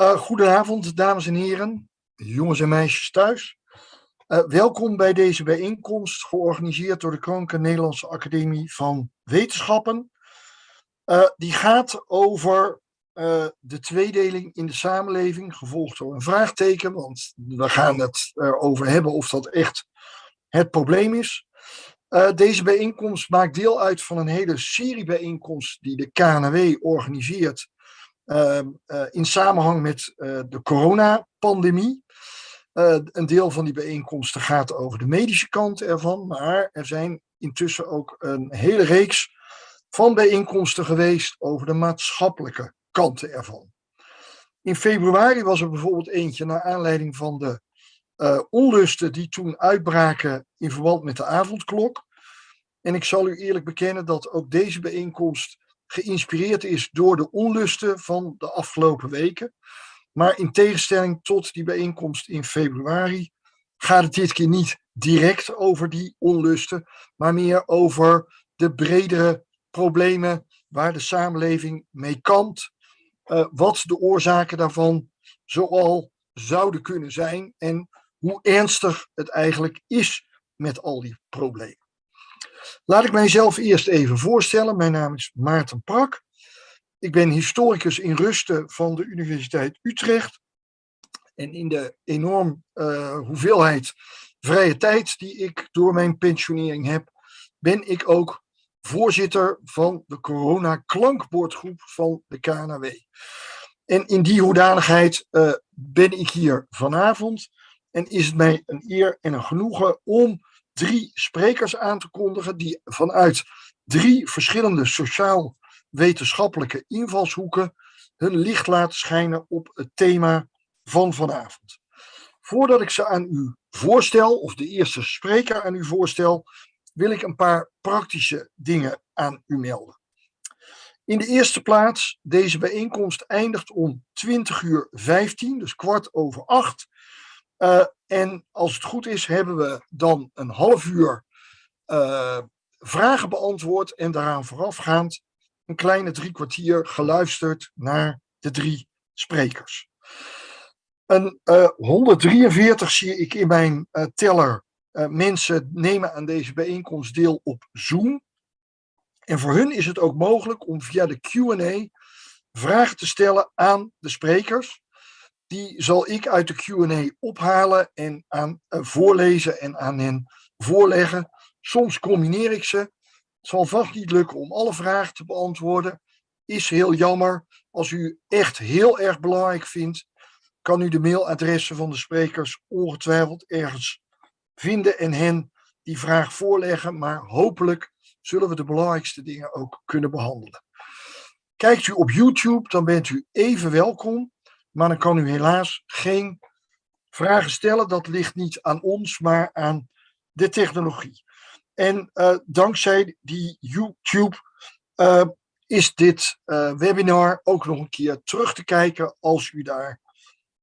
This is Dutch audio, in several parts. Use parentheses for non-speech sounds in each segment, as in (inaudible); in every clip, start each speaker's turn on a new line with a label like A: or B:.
A: Uh, goedenavond, dames en heren, jongens en meisjes thuis. Uh, welkom bij deze bijeenkomst, georganiseerd door de Koninklijke Nederlandse Academie van Wetenschappen. Uh, die gaat over de tweedeling in de samenleving, gevolgd door een vraagteken, want we gaan het erover hebben of dat echt het probleem is. deze bijeenkomst maakt deel uit van een hele serie bijeenkomsten die de KNW organiseert eh, in samenhang met uh, de coronapandemie. Uh, een deel van die bijeenkomsten gaat over de medische kant ervan, maar er zijn intussen ook een hele reeks van bijeenkomsten geweest over de maatschappelijke kanten ervan. In februari was er bijvoorbeeld eentje naar aanleiding van de onlusten die toen uitbraken in verband met de avondklok. En ik zal u eerlijk bekennen dat ook deze bijeenkomst geïnspireerd is door de onlusten van de afgelopen weken. Maar in tegenstelling tot die bijeenkomst in februari gaat het dit keer niet direct over die onlusten, maar meer over de bredere problemen waar de samenleving mee kampt, uh, wat de oorzaken daarvan zoal zouden kunnen zijn en hoe ernstig het eigenlijk is met al die problemen. Laat ik mijzelf eerst even voorstellen. Mijn naam is Maarten Prak. Ik ben historicus in rusten van de Universiteit Utrecht. En in de enorm uh, hoeveelheid vrije tijd die ik door mijn pensionering heb, ben ik ook voorzitter van de corona-klankbordgroep van de KNW. En in die hoedanigheid uh, ben ik hier vanavond en is het mij een eer en een genoegen om drie sprekers aan te kondigen die vanuit drie verschillende sociaal-wetenschappelijke invalshoeken hun licht laten schijnen op het thema van vanavond. Voordat ik ze aan u voorstel, of de eerste spreker aan u voorstel, wil ik een paar praktische dingen aan u melden. In de eerste plaats, deze bijeenkomst eindigt om 20 uur 15, dus kwart over acht. Uh, en als het goed is, hebben we dan een half uur uh, vragen beantwoord en daaraan voorafgaand een kleine drie kwartier geluisterd naar de drie sprekers. Een uh, eh, 143 zie ik in mijn teller mensen nemen aan deze bijeenkomst deel op Zoom. En voor hun is het ook mogelijk om via de Q&A vragen te stellen aan de sprekers die zal ik uit de Q&A ophalen en aan uh, voorlezen en aan hen voorleggen. Soms combineer ik ze. Het zal vast niet lukken om alle vragen te beantwoorden. Is heel jammer. Als u echt heel erg belangrijk vindt, kan u de mailadressen van de sprekers ongetwijfeld ergens vinden en hen die vraag voorleggen. Maar hopelijk zullen we de belangrijkste dingen ook kunnen behandelen. Kijkt u op YouTube, dan bent u even welkom maar dan kan u helaas geen vragen stellen. Dat ligt niet aan ons, maar aan de technologie. En uh, dankzij die YouTube uh, is dit uh, webinar ook nog een keer terug te kijken als u daar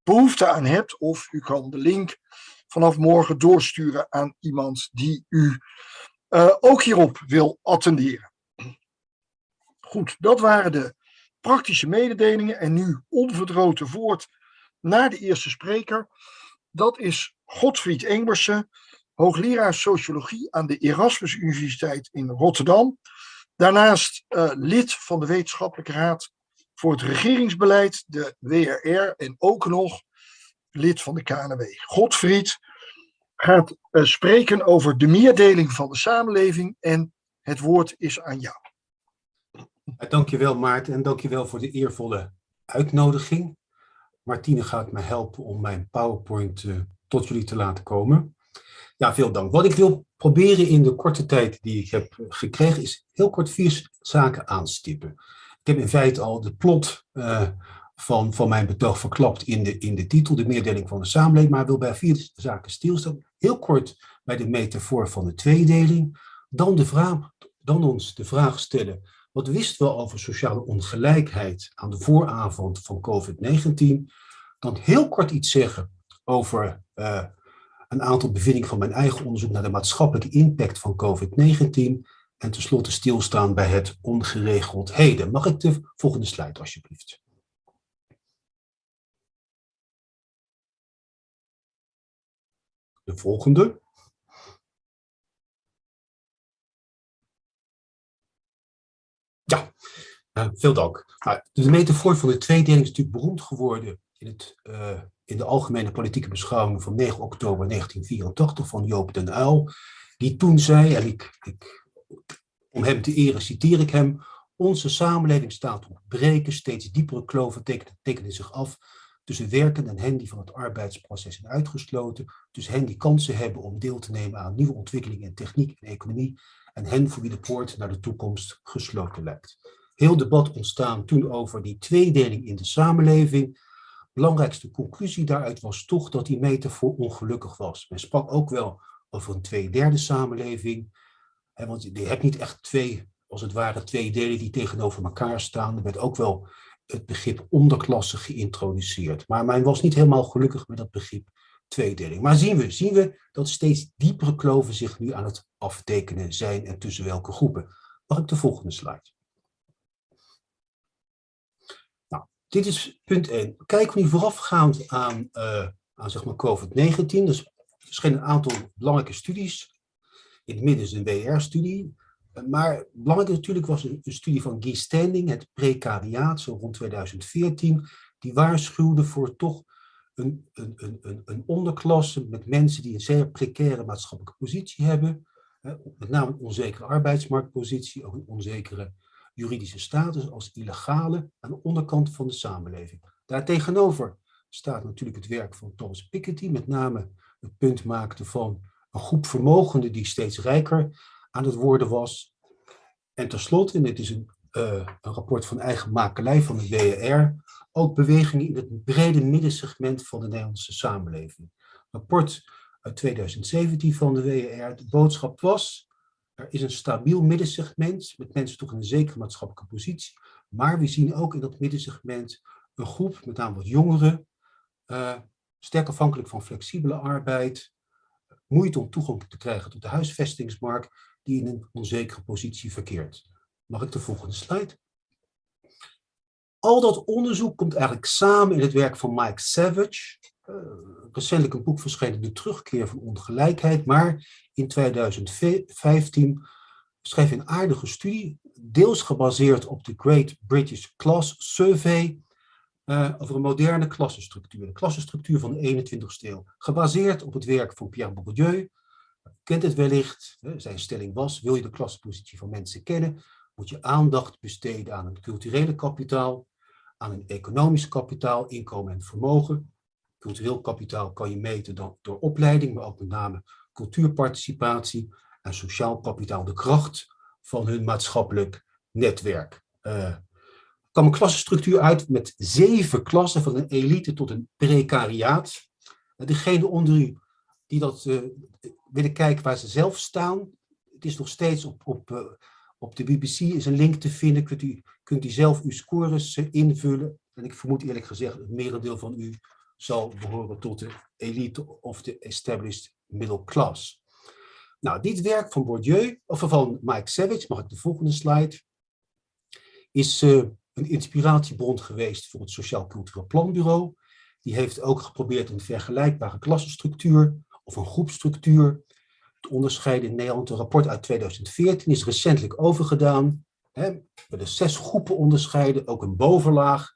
A: behoefte aan hebt. Of u kan de link vanaf morgen doorsturen aan iemand die u ook hierop wil attenderen. Goed, dat waren de praktische mededelingen en nu onverdroten voort naar de eerste spreker. Dat is Godfried Engbersen, hoogleraar sociologie aan de Erasmus Universiteit in Rotterdam. Daarnaast uh, lid van de Wetenschappelijke Raad voor het Regeringsbeleid, de WRR, en ook nog lid van de KNW. Godfried gaat uh, spreken over de meerdeling van de samenleving en het woord is aan jou.
B: Dankjewel Maarten en dankjewel voor de eervolle uitnodiging. Martine gaat me helpen om mijn PowerPoint uh, tot jullie te laten komen. Ja, veel dank. Wat ik wil proberen in de korte tijd die ik heb gekregen is heel kort vier zaken aanstippen. Ik heb in feite al de plot van, van mijn betoog verklapt in de, in de titel, de meerdeling van de samenleving, maar wil bij vier zaken stilstaan. Heel kort bij de metafoor van de tweedeling. Dan, de vraag, dan ons de vraag stellen, wat wisten we over sociale ongelijkheid aan de vooravond van COVID-19? Dan heel kort iets zeggen over eh, een aantal bevindingen van mijn eigen onderzoek naar de maatschappelijke impact van COVID-19. En tenslotte stilstaan bij het ongeregeld heden. Mag ik de volgende slide alsjeblieft? De volgende. Ja, uh, veel dank. Nou, de metafoor van de tweedeling is natuurlijk beroemd geworden in, het, uh, in de algemene politieke beschouwing van 9 oktober 1984 van Joop den Uyl, die toen zei, en ik, ik, om hem te eren citeer ik hem, onze samenleving staat op breken, steeds diepere kloven tekenen, tekenen zich af tussen werken en hen die van het arbeidsproces zijn uitgesloten, tussen hen die kansen hebben om deel te nemen aan nieuwe ontwikkelingen in techniek en economie, en hen voor wie de poort naar de toekomst gesloten lijkt. Heel debat ontstaan toen over die tweedeling in de samenleving. Belangrijkste conclusie daaruit was toch dat die metafoor ongelukkig was. Men sprak ook wel over een tweederde samenleving, want je hebt niet echt twee, als het ware, twee delen die tegenover elkaar staan. Er werd ook wel het begrip onderklasse geïntroduceerd. Maar men was niet helemaal gelukkig met dat begrip tweedeling. Maar zien we, zien we dat steeds diepere kloven zich nu aan het aftekenen zijn en tussen welke groepen. Mag ik de volgende slide? Nou, dit is punt 1. Kijken we nu voorafgaand aan, uh, aan zeg maar COVID-19. Dus er verschenen een aantal belangrijke studies. In het midden is een WR-studie. Maar belangrijk natuurlijk was een, studie van Guy Standing, het precariaat, zo rond 2014. Die waarschuwde voor toch een, een, een, een onderklasse met mensen die een zeer precaire maatschappelijke positie hebben. Met name een onzekere arbeidsmarktpositie, ook een onzekere juridische status als illegale aan de onderkant van de samenleving. Daartegenover staat natuurlijk het werk van Thomas Piketty, met name het punt maakte van een groep vermogenden die steeds rijker aan het worden was. En tenslotte, en dit is een, een rapport van eigen makelij van de WER, ook bewegingen in het brede middensegment van de Nederlandse samenleving. Rapport uit 2017 van de WER, de boodschap was, er is een stabiel middensegment met mensen toch in een zekere maatschappelijke positie, maar we zien ook in dat middensegment een groep, met name wat jongeren, uh, sterk afhankelijk van flexibele arbeid, moeite om toegang te krijgen tot de huisvestingsmarkt, die in een onzekere positie verkeert. Mag ik de volgende slide? Al dat onderzoek komt eigenlijk samen in het werk van Mike Savage. Uh, recentelijk een boek verschenen, De Terugkeer van Ongelijkheid. Maar in 2015 schreef hij een aardige studie, deels gebaseerd op de Great British Class Survey, uh, over een moderne klassenstructuur. De klassenstructuur van de 21ste eeuw. Gebaseerd op het werk van Pierre Bourdieu. Kent het wellicht, zijn stelling was, wil je de klassenpositie van mensen kennen, moet je aandacht besteden aan het culturele kapitaal, aan een economisch kapitaal, inkomen en vermogen. Cultureel kapitaal kan je meten dan door opleiding, maar ook met name cultuurparticipatie en sociaal kapitaal, de kracht van hun maatschappelijk netwerk. Uh, kwam een klassenstructuur uit met zeven klassen, van een elite tot een precariaat. Uh, degene onder u die dat uh, willen kijken waar ze zelf staan, het is nog steeds op, op op de BBC is een link te vinden, kunt u, kunt u zelf uw scores eh, invullen. En ik vermoed eerlijk gezegd, het merendeel van u zal behoren tot de elite of de established middle class. Nou, dit werk van Bourdieu, of van Mike Savage, mag ik de volgende slide, is uh, een inspiratiebron geweest voor het Sociaal Cultureel Planbureau. Die heeft ook geprobeerd een vergelijkbare klassenstructuur of een groepstructuur onderscheiden in Nederland. Een rapport uit 2014 is recentelijk overgedaan. We de zes groepen onderscheiden, ook een bovenlaag,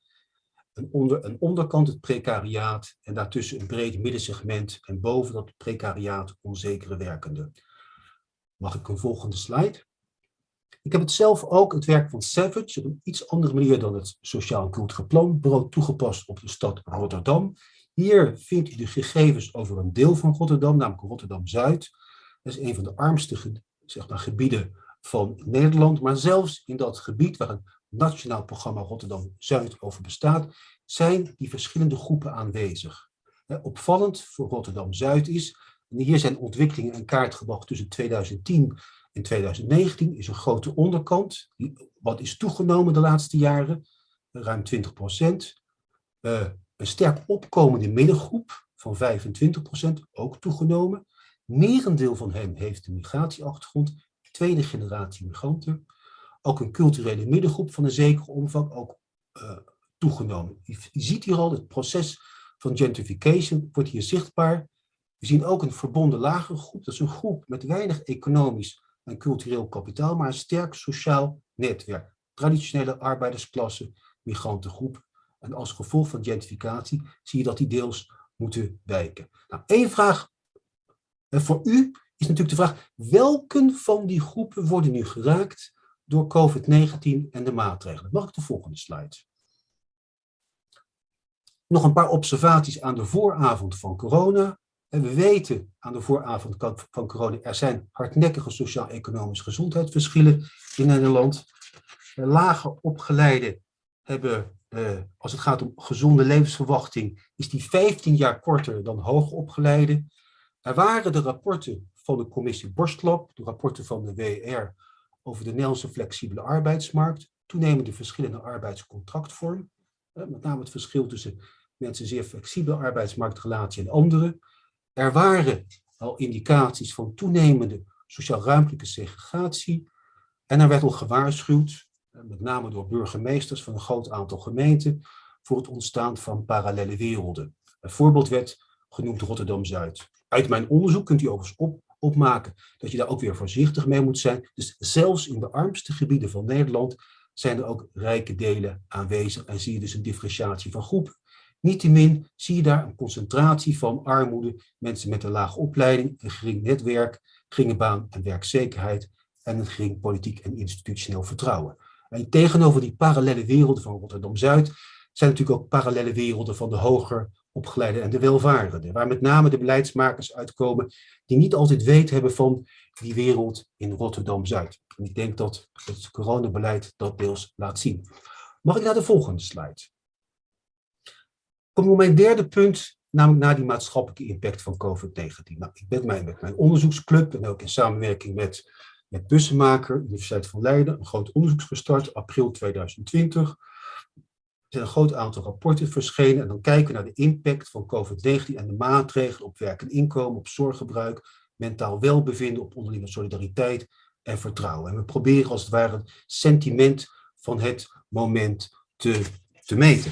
B: een, onder, een onderkant het precariaat en daartussen een breed middensegment en boven dat precariaat onzekere werkenden. Mag ik een volgende slide? Ik heb het zelf ook, het werk van Savage, op een iets andere manier dan het Sociaal en Cultureel Planbureau toegepast op de stad Rotterdam. Hier vindt u de gegevens over een deel van Rotterdam, namelijk Rotterdam-Zuid. Dat is een van de armste zeg gebieden van Nederland. Maar zelfs in dat gebied waar een nationaal programma Rotterdam-Zuid over bestaat, zijn die verschillende groepen aanwezig. Opvallend voor Rotterdam-Zuid is, en hier zijn ontwikkelingen in kaart gebracht tussen 2010 en 2019, is een grote onderkant, wat is toegenomen de laatste jaren, ruim 20 procent. Uh, een sterk opkomende middengroep van 25 procent, ook toegenomen. Merendeel van hen heeft een migratieachtergrond, tweede generatie migranten. Ook een culturele middengroep van een zekere omvang, ook uh, toegenomen. Je, je, ziet hier al, het proces van gentrification wordt hier zichtbaar. We zien ook een verbonden lagere groep. Dat is een groep met weinig economisch en cultureel kapitaal, maar een sterk sociaal netwerk. Traditionele arbeidersklasse, migrantengroep. En als gevolg van gentrificatie zie je dat die deels moeten wijken. Nou, één vraag voor u is natuurlijk de vraag, welke van die groepen worden nu geraakt door COVID-19 en de maatregelen? Mag ik de volgende slide? Nog een paar observaties aan de vooravond van corona. We weten aan de vooravond van corona, er zijn hardnekkige sociaal-economische gezondheidsverschillen in Nederland. Lager opgeleiden hebben, eh, als het gaat om gezonde levensverwachting, is die 15 jaar korter dan hoger opgeleiden. Er waren de rapporten van de commissie Borstlop, de rapporten van de WR over de Nederlandse flexibele arbeidsmarkt, toenemende verschillende arbeidscontractvorm, met name het verschil tussen mensen zeer flexibele arbeidsmarktrelatie en anderen. Er waren al indicaties van toenemende sociaal-ruimtelijke segregatie en er werd al gewaarschuwd, met name door burgemeesters van een groot aantal gemeenten, voor het ontstaan van parallele werelden. Een voorbeeld werd genoemd Rotterdam-Zuid. Uit mijn onderzoek kunt u overigens op, opmaken dat je daar ook weer voorzichtig mee moet zijn. Dus zelfs in de armste gebieden van Nederland zijn er ook rijke delen aanwezig en zie je dus een differentiatie van groepen. Niettemin zie je daar een concentratie van armoede, mensen met een lage opleiding, een gering netwerk, geringe baan en werkzekerheid en een gering politiek en institutioneel vertrouwen. En tegenover die parallele werelden van Rotterdam-Zuid zijn natuurlijk ook parallele werelden van de hoger opgeleide en de welvarenden, waar met name de beleidsmakers uitkomen die niet altijd weet hebben van die wereld in Rotterdam-Zuid. En ik denk dat het coronabeleid dat deels laat zien. Mag ik naar de volgende slide? Kom op mijn derde punt, namelijk naar die maatschappelijke impact van COVID-19. Nou, ik ben met mijn onderzoeksclub en ook in samenwerking met, met Bussenmaker, Universiteit van Leiden, een groot onderzoek gestart, april 2020 er zijn een groot aantal rapporten verschenen en dan kijken we naar de impact van COVID-19 en de maatregelen op werk en inkomen, op zorggebruik, mentaal welbevinden, op onderlinge solidariteit en vertrouwen. En we proberen als het ware het sentiment van het moment te, te meten.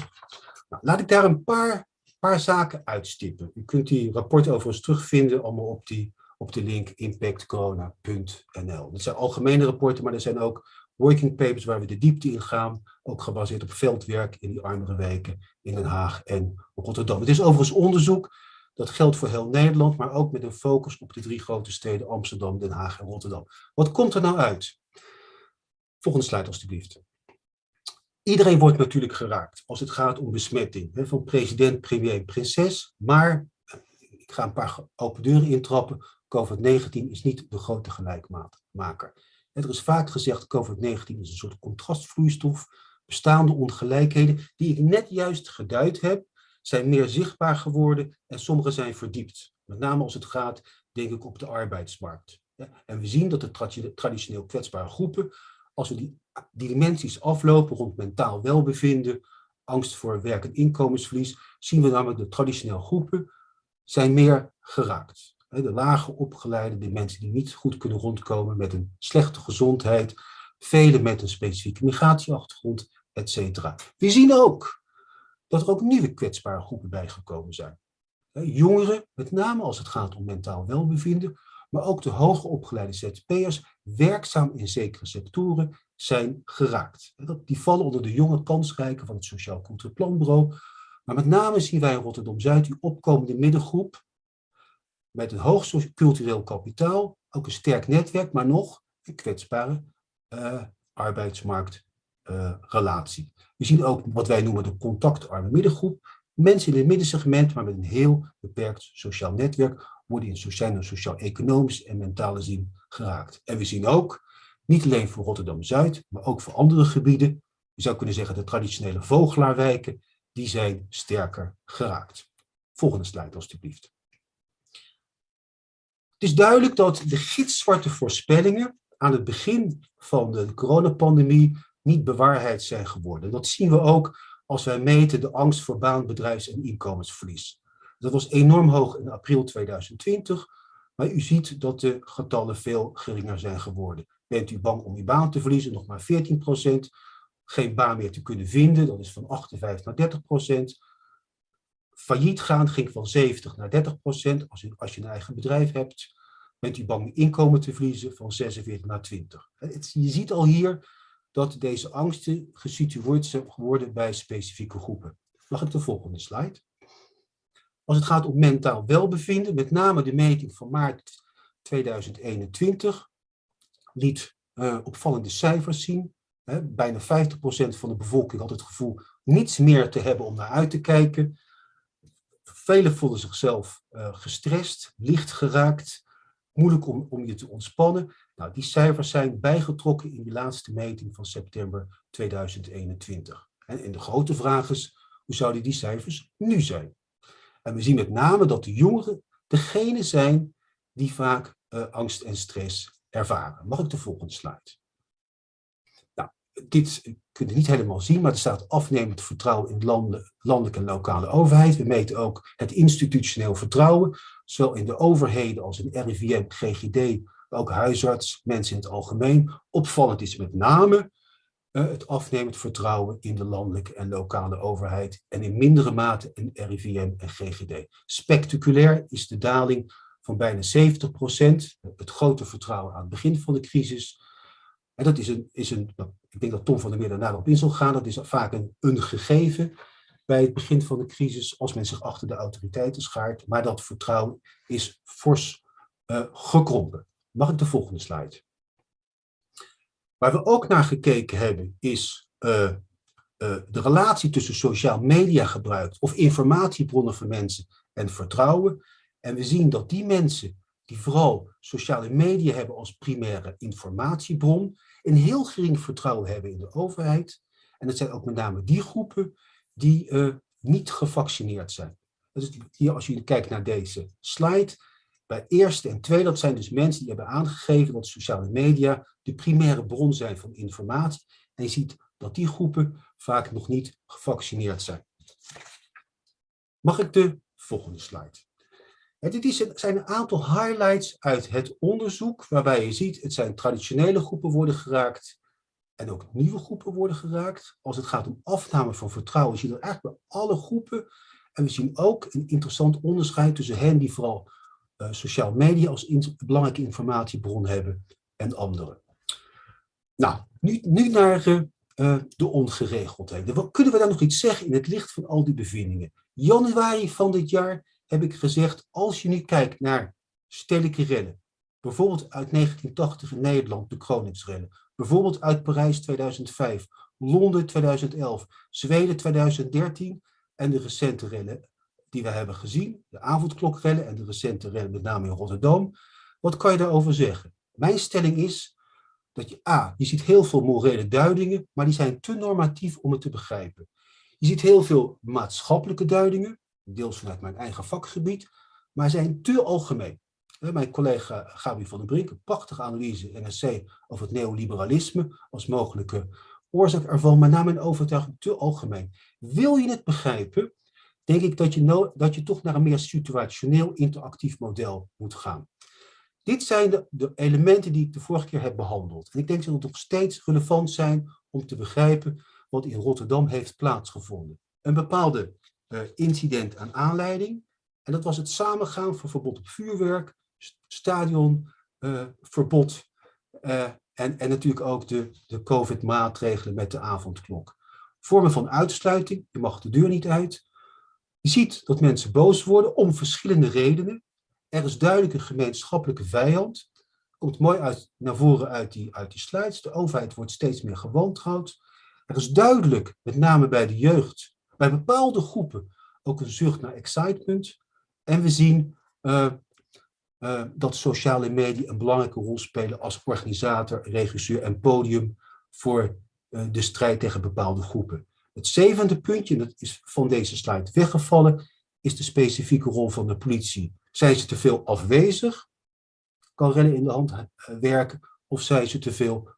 B: Nou, laat ik daar een paar, paar zaken uitstippen. U kunt die rapporten overigens terugvinden allemaal op, die, op de link impactcorona.nl. Dat zijn algemene rapporten, maar er zijn ook working papers waar we de diepte in gaan, ook gebaseerd op veldwerk in die armere wijken in Den Haag en Rotterdam. Het is overigens onderzoek, dat geldt voor heel Nederland, maar ook met een focus op de drie grote steden Amsterdam, Den Haag en Rotterdam. Wat komt er nou uit? Volgende slide alstublieft. Iedereen wordt natuurlijk geraakt als het gaat om besmetting, hè, van president, premier prinses, maar ik ga een paar open deuren intrappen. COVID-19 is niet de grote gelijkmaker. Er is vaak gezegd, COVID-19 is een soort contrastvloeistof. Bestaande ongelijkheden, die ik net juist geduid heb, zijn meer zichtbaar geworden en sommige zijn verdiept. Met name als het gaat, denk ik, op de arbeidsmarkt. En we zien dat de traditioneel kwetsbare groepen, als we die, dimensies aflopen rond mentaal welbevinden, angst voor werk- en inkomensverlies, zien we namelijk de traditioneel groepen zijn meer geraakt de lager opgeleide, de mensen die niet goed kunnen rondkomen met een slechte gezondheid, velen met een specifieke migratieachtergrond, etc. We zien ook dat er ook nieuwe kwetsbare groepen bijgekomen zijn. Jongeren, met name als het gaat om mentaal welbevinden, maar ook de hoger opgeleide ZZP'ers, werkzaam in zekere sectoren, zijn geraakt. Die vallen onder de jonge kansrijken van het Sociaal Cultureel Planbureau. Maar met name zien wij in Rotterdam-Zuid die opkomende middengroep, met een hoog cultureel kapitaal, ook een sterk netwerk, maar nog een kwetsbare uh, arbeidsmarktrelatie. We zien ook wat wij noemen de contactarme middengroep. Mensen in het middensegment, maar met een heel beperkt sociaal netwerk, worden in sociaal, sociaal-economisch en mentale zin geraakt. En we zien ook, niet alleen voor Rotterdam-Zuid, maar ook voor andere gebieden, je zou kunnen zeggen de traditionele vogelaarwijken, die zijn sterker geraakt. Volgende slide alstublieft. Het is duidelijk dat de gitzwarte voorspellingen aan het begin van de coronapandemie niet bewaarheid zijn geworden. Dat zien we ook als wij meten de angst voor baan, bedrijfs- en inkomensverlies. Dat was enorm hoog in april 2020, maar u ziet dat de getallen veel geringer zijn geworden. Bent u bang om uw baan te verliezen? Nog maar 14 procent. Geen baan meer te kunnen vinden, dat is van 58 naar 30 procent. Failliet gaan ging van 70 naar 30 procent. Als je, als je een eigen bedrijf hebt, bent u bang inkomen te verliezen van 46 naar 20. Het, je ziet al hier dat deze angsten gesitueerd zijn geworden bij specifieke groepen. Mag ik de volgende slide? Als het gaat om mentaal welbevinden, met name de meting van maart 2021, liet uh, opvallende cijfers zien. Bijna 50% van de bevolking had het gevoel niets meer te hebben om naar uit te kijken. Velen voelden zichzelf uh, gestrest, licht geraakt, moeilijk om, om je te ontspannen. Nou, die cijfers zijn bijgetrokken in die laatste meting van september 2021. En, en de grote vraag is, hoe zouden die cijfers nu zijn? En we zien met name dat de jongeren degene zijn die vaak uh, angst en stress ervaren. Mag ik de volgende slide? Dit kun je niet helemaal zien, maar er staat afnemend vertrouwen in landen, landelijke en lokale overheid. We meten ook het institutioneel vertrouwen, zowel in de overheden als in RIVM, GGD, ook huisarts, mensen in het algemeen. Opvallend is met name uh, het afnemend vertrouwen in de landelijke en lokale overheid en in mindere mate in RIVM en GGD. Spectaculair is de daling van bijna 70 procent, het grote vertrouwen aan het begin van de crisis. En dat is een, is een nou, ik denk dat Tom van der Meer daarna op in zal gaan, dat is vaak een, gegeven bij het begin van de crisis, als men zich achter de autoriteiten schaart, maar dat vertrouwen is fors uh, gekrompen. Mag ik de volgende slide? Waar we ook naar gekeken hebben is uh, uh, de relatie tussen sociaal media gebruik of informatiebronnen van mensen en vertrouwen. En we zien dat die mensen die vooral sociale media hebben als primaire informatiebron, een heel gering vertrouwen hebben in de overheid. En dat zijn ook met name die groepen die uh, niet gevaccineerd zijn. Dus hier, als jullie kijkt naar deze slide, bij eerste en tweede, dat zijn dus mensen die hebben aangegeven dat sociale media de primaire bron zijn van informatie. En je ziet dat die groepen vaak nog niet gevaccineerd zijn. Mag ik de volgende slide? Dit zijn een aantal highlights uit het onderzoek, waarbij je ziet, het zijn traditionele groepen worden geraakt en ook nieuwe groepen worden geraakt. Als het gaat om afname van vertrouwen, zie je dat eigenlijk bij alle groepen. En we zien ook een interessant onderscheid tussen hen die vooral uh, sociale media als belangrijke informatiebron hebben en anderen. Nou, nu, naar uh, de ongeregeldheden. Wat kunnen we daar nog iets zeggen in het licht van al die bevindingen? Januari van dit jaar heb ik gezegd, als je nu kijkt naar stedelijke rellen, bijvoorbeeld uit 1980 in Nederland, de Kroningsrellen, bijvoorbeeld uit Parijs 2005, Londen 2011, Zweden 2013 en de recente rellen die we hebben gezien, de avondklokrellen en de recente rellen met name in Rotterdam. Wat kan je daarover zeggen? Mijn stelling is dat je A, je ziet heel veel morele duidingen, maar die zijn te normatief om het te begrijpen. Je ziet heel veel maatschappelijke duidingen, deels vanuit mijn eigen vakgebied, maar zijn te algemeen. Mijn collega Gabi van den Brink, een prachtige analyse in NSC over het neoliberalisme als mogelijke oorzaak ervan, maar naar mijn overtuiging te algemeen. Wil je het begrijpen, denk ik dat je, dat je toch naar een meer situationeel interactief model moet gaan. Dit zijn de, de, elementen die ik de vorige keer heb behandeld. En ik denk dat het nog steeds relevant zijn om te begrijpen wat in Rotterdam heeft plaatsgevonden. Een bepaalde incident aan aanleiding. En dat was het samengaan van verbod op vuurwerk, stadionverbod uh, en, en natuurlijk ook de, de COVID-maatregelen met de avondklok. Vormen van uitsluiting, je mag de deur niet uit. Je ziet dat mensen boos worden om verschillende redenen. Er is duidelijk een gemeenschappelijke vijand. Komt mooi uit, naar voren uit die, uit die slides. De overheid wordt steeds meer gewantrouwd. Er is duidelijk, met name bij de jeugd, bij bepaalde groepen ook een zucht naar excitement. En we zien uh, uh, dat sociale media een belangrijke rol spelen als organisator, regisseur en podium voor uh, de strijd tegen bepaalde groepen. Het zevende puntje, dat is van deze slide weggevallen, is de specifieke rol van de politie. Zijn ze te veel afwezig, kan rennen in de hand werken, of zijn ze te veel,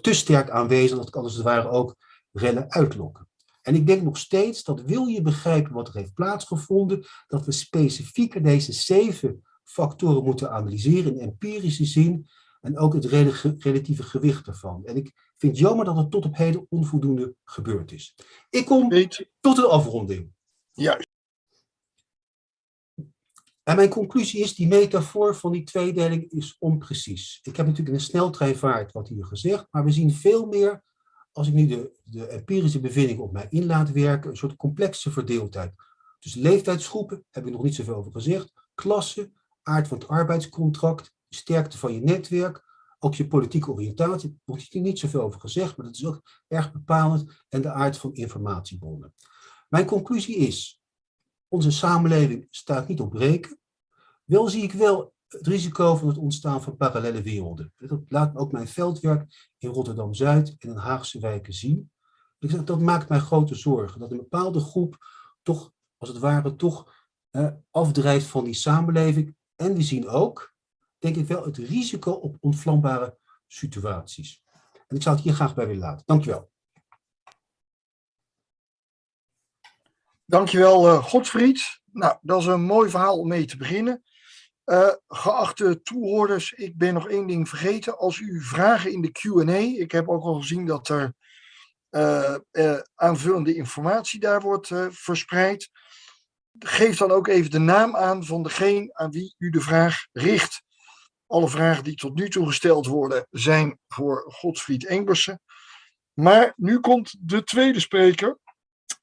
B: te sterk aanwezig, dat kan als het ware ook rellen uitlokken. En ik denk nog steeds dat wil je begrijpen wat er heeft plaatsgevonden, dat we specifieker deze zeven factoren moeten analyseren in empirische zin en ook het relatieve gewicht ervan. En ik vind het jammer dat het tot op heden onvoldoende gebeurd is. Ik kom tot de afronding.
A: Juist.
B: En mijn conclusie is, die metafoor van die tweedeling is onprecies. Ik heb natuurlijk in een sneltreinvaart wat hier gezegd, maar we zien veel meer, als ik nu de, de empirische bevinding op mij in laat werken, een soort complexe verdeeldheid. Dus leeftijdsgroepen, heb ik nog niet zoveel over gezegd, klassen, aard van het arbeidscontract, sterkte van je netwerk, ook je politieke oriëntatie, nog niet zoveel over gezegd, maar dat is ook erg bepalend, en de aard van informatiebronnen. Mijn conclusie is, onze samenleving staat niet op breken. Wel zie ik wel het risico van het ontstaan van parallele werelden. Dat laat ook mijn veldwerk in Rotterdam-Zuid en in Haagse wijken zien. Dat maakt mij grote zorgen, dat een bepaalde groep toch, als het ware, toch eh, afdrijft van die samenleving. En we zien ook, denk ik wel, het risico op ontvlambare situaties. En ik zou het hier graag bij willen laten. Dank je wel.
A: Dankjewel, uh, Godfried. Nou, dat is een mooi verhaal om mee te beginnen. Uh, geachte toehoorders, ik ben nog één ding vergeten. Als u vragen in de Q&A, ik heb ook al gezien dat er uh, aanvullende informatie daar wordt verspreid. Geef dan ook even de naam aan van degene aan wie u de vraag richt. Alle vragen die tot nu toe gesteld worden zijn voor Godfried Engbersen. Maar nu komt de tweede spreker.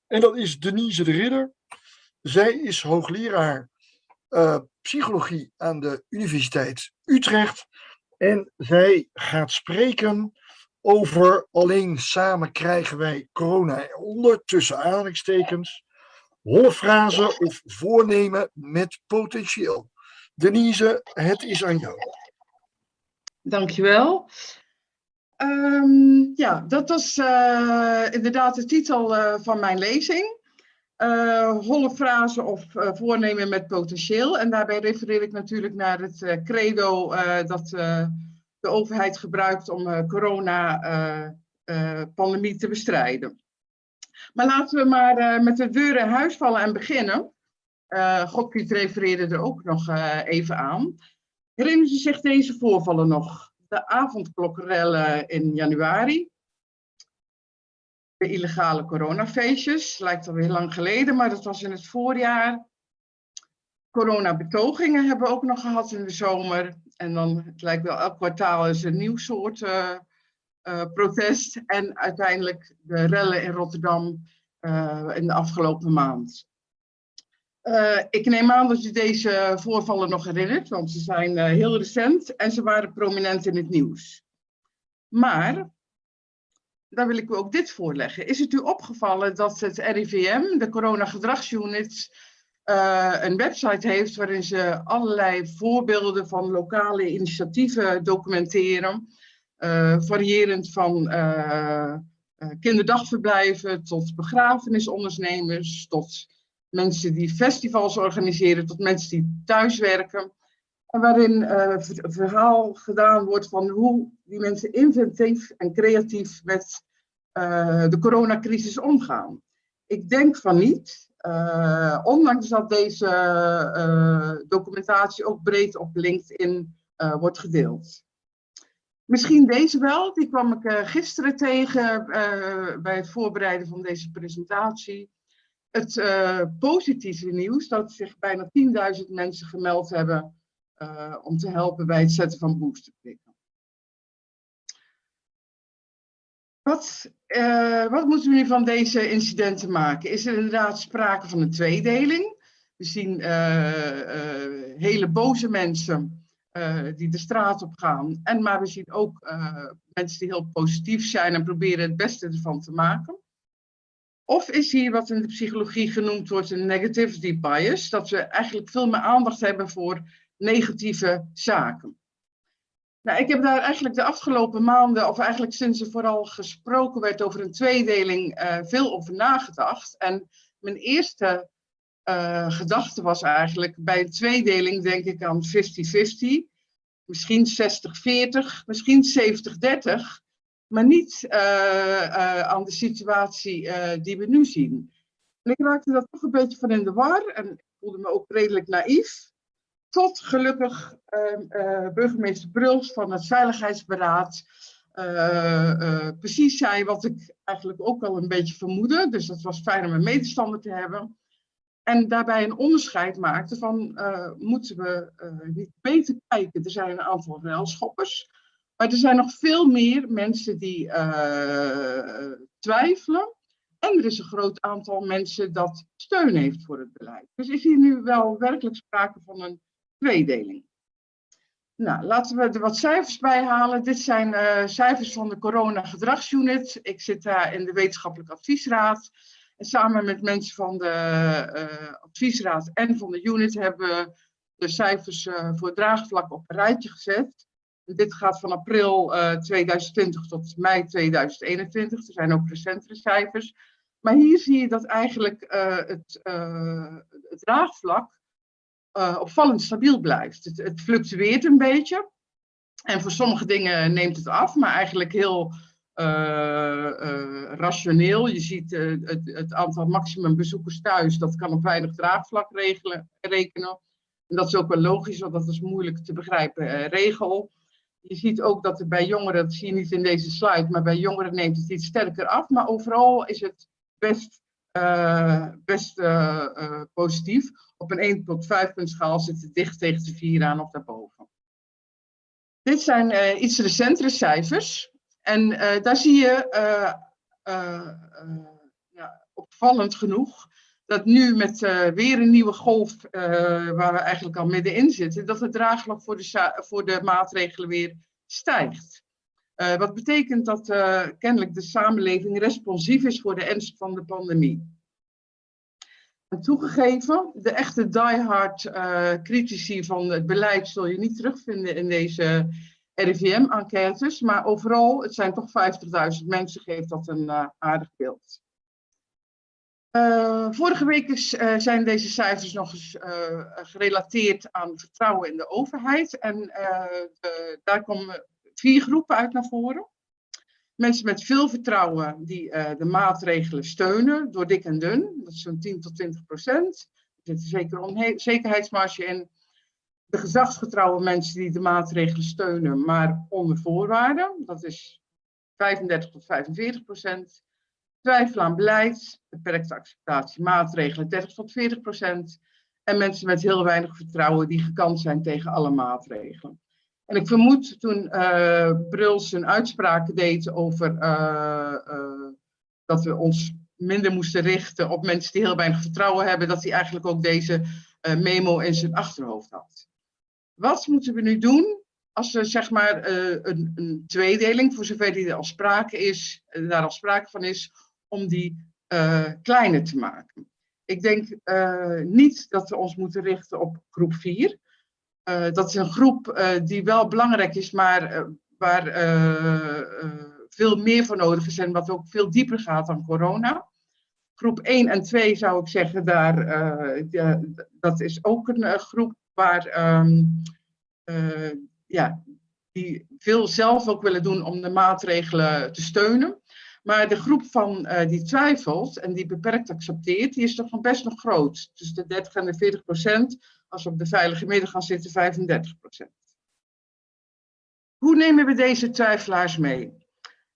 A: En dat is Denise de Ridder. Zij is hoogleraar psychologie aan de Universiteit Utrecht. En zij gaat spreken over alleen samen krijgen wij corona onder, tussen aanhalingstekens, holle frase of voornemen met potentieel. Denise, het is aan jou.
C: Dankjewel. Um, ja, dat was uh, inderdaad de titel uh, van mijn lezing. Uh, holle frase of voornemen met potentieel. En daarbij refereer ik natuurlijk naar het credo dat de overheid gebruikt om corona-pandemie te bestrijden. Maar laten we maar met de deur in huis vallen en beginnen. Uh, refereerde er ook nog even aan. Herinneren u zich deze voorvallen nog? de avondklokkerellen in januari. De illegale coronafeestjes, lijkt al heel lang geleden, maar dat was in het voorjaar. Coronabetogingen hebben we ook nog gehad in de zomer. En dan, het lijkt wel elk kwartaal is een nieuw soort uh, uh, protest. En uiteindelijk de rellen in Rotterdam uh, in de afgelopen maand. Ik neem aan dat u deze voorvallen nog herinnert, want ze zijn heel recent en ze waren prominent in het nieuws. Maar, daar wil ik u ook dit voorleggen. Is het u opgevallen dat het RIVM, de Corona-gedragsunit, uh, een website heeft waarin ze allerlei voorbeelden van lokale initiatieven documenteren, variërend van kinderdagverblijven tot begrafenisondernemers, tot mensen die festivals organiseren tot mensen die thuiswerken. Waarin uh, verhaal gedaan wordt van hoe die mensen inventief en creatief met uh, de coronacrisis omgaan. Ik denk van niet, uh, ondanks dat deze documentatie ook breed op LinkedIn wordt gedeeld. Misschien deze wel, die kwam ik gisteren tegen bij het voorbereiden van deze presentatie het positieve nieuws dat zich bijna 10.000 mensen gemeld hebben uh, om te helpen bij het zetten van boosterprikken. Wat, uh, wat moeten we nu van deze incidenten maken? Is er inderdaad sprake van een tweedeling? We zien hele boze mensen die de straat op gaan. En, maar we zien ook mensen die heel positief zijn en proberen het beste ervan te maken. Of is hier wat in de psychologie genoemd wordt een negativity bias, dat we eigenlijk veel meer aandacht hebben voor negatieve zaken. Nou, ik heb daar eigenlijk de afgelopen maanden, of eigenlijk sinds er vooral gesproken werd over een tweedeling, uh, veel over nagedacht. En mijn eerste uh, gedachte was eigenlijk, bij een tweedeling denk ik aan 50-50, misschien 60-40, misschien 70-30 maar niet uh, aan de situatie die we nu zien. En ik raakte daar toch een beetje van in de war en ik voelde me ook redelijk naïef. Tot gelukkig ehm, burgemeester Bruls van het Veiligheidsberaad precies zei wat ik eigenlijk ook al een beetje vermoedde. Dus dat was fijn om een medestander te hebben. En daarbij een onderscheid maakte van, moeten we niet beter kijken? Er zijn een aantal relschoppers, maar er zijn nog veel meer mensen die twijfelen. En er is een groot aantal mensen dat steun heeft voor het beleid. Dus is hier nu wel werkelijk sprake van een tweedeling. Nou, laten we er wat cijfers bij halen. Dit zijn cijfers van de Corona Gedragsunit. Ik zit daar in de Wetenschappelijke Adviesraad. En samen met mensen van de uh, adviesraad en van de unit hebben we de cijfers uh, voor draagvlak op een rijtje gezet. Dit gaat van april uh, eh, 2020 tot mei 2021. Er zijn ook recentere cijfers. Maar hier zie je dat eigenlijk het, het, draagvlak opvallend stabiel blijft. Het, het fluctueert een beetje. En voor sommige dingen neemt het af, maar eigenlijk heel uh, uh, rationeel. Je ziet het, het, aantal maximum bezoekers thuis, dat kan op weinig draagvlak regelen, rekenen. En dat is ook wel logisch, want dat is moeilijk te begrijpen regel. Je ziet ook dat er bij jongeren, dat zie je niet in deze slide, maar bij jongeren neemt het iets sterker af. Maar overal is het best, best positief. Op een 1 tot 5 punt zit het dicht tegen de 4 aan of daarboven. Dit zijn iets recentere cijfers. En uh, daar zie je, uh, ja, opvallend genoeg, dat nu met weer een nieuwe golf, waar we eigenlijk al middenin zitten, dat het draagvlak voor de, voor de maatregelen weer stijgt. wat betekent dat kennelijk de samenleving responsief is voor de ernst van de pandemie. En toegegeven, de echte diehard critici van het beleid zul je niet terugvinden in deze RIVM-enquêtes, maar overal, het zijn toch 50.000 mensen, geeft dat een uh, aardig beeld. Uh, vorige week is, uh, zijn deze cijfers nog eens gerelateerd aan vertrouwen in de overheid. En de, daar komen vier groepen uit naar voren. Mensen met veel vertrouwen die de maatregelen steunen, door dik en dun. Dat is zo'n 10 tot 20 procent. Er zit een zekere onzekerheidsmarge in de gezagsgetrouwe mensen die de maatregelen steunen, maar onder voorwaarden. Dat is 35 tot 45 procent. Twijfel aan beleid, beperkte acceptatie maatregelen 30 tot 40 procent. En mensen met heel weinig vertrouwen die gekant zijn tegen alle maatregelen. En ik vermoed toen uh, Bruls een uitspraak deed over uh, uh, dat we ons minder moesten richten op mensen die heel weinig vertrouwen hebben, dat hij eigenlijk ook deze memo in zijn achterhoofd had. Wat moeten we nu doen als er zeg maar een, een, tweedeling, voor zover die er al sprake is, daar al sprake van is, om die kleiner te maken? Ik denk niet dat we ons moeten richten op groep 4. Dat is een groep die wel belangrijk is, maar waar veel meer voor nodig is en wat ook veel dieper gaat dan corona. Groep 1 en 2 zou ik zeggen, daar, dat is ook een groep waar uh, ja, die veel zelf ook willen doen om de maatregelen te steunen. Maar de groep van die twijfelt en die beperkt accepteert, die is toch best nog groot. Dus de 30 en de 40 procent, als we op de veilige midden gaan zitten, 35 procent. Hoe nemen we deze twijfelaars mee?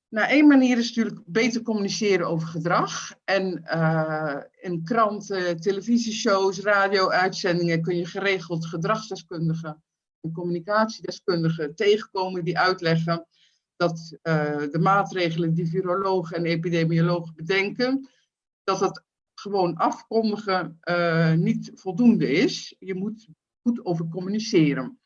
C: Nou, één manier is natuurlijk beter communiceren over gedrag. En uh, in kranten, televisieshows, radio-uitzendingen kun je geregeld gedragsdeskundigen en communicatiedeskundigen tegenkomen die uitleggen dat uh, de maatregelen die virologen en epidemiologen bedenken, dat dat gewoon afkondigen uh, niet voldoende is. Je moet goed over communiceren.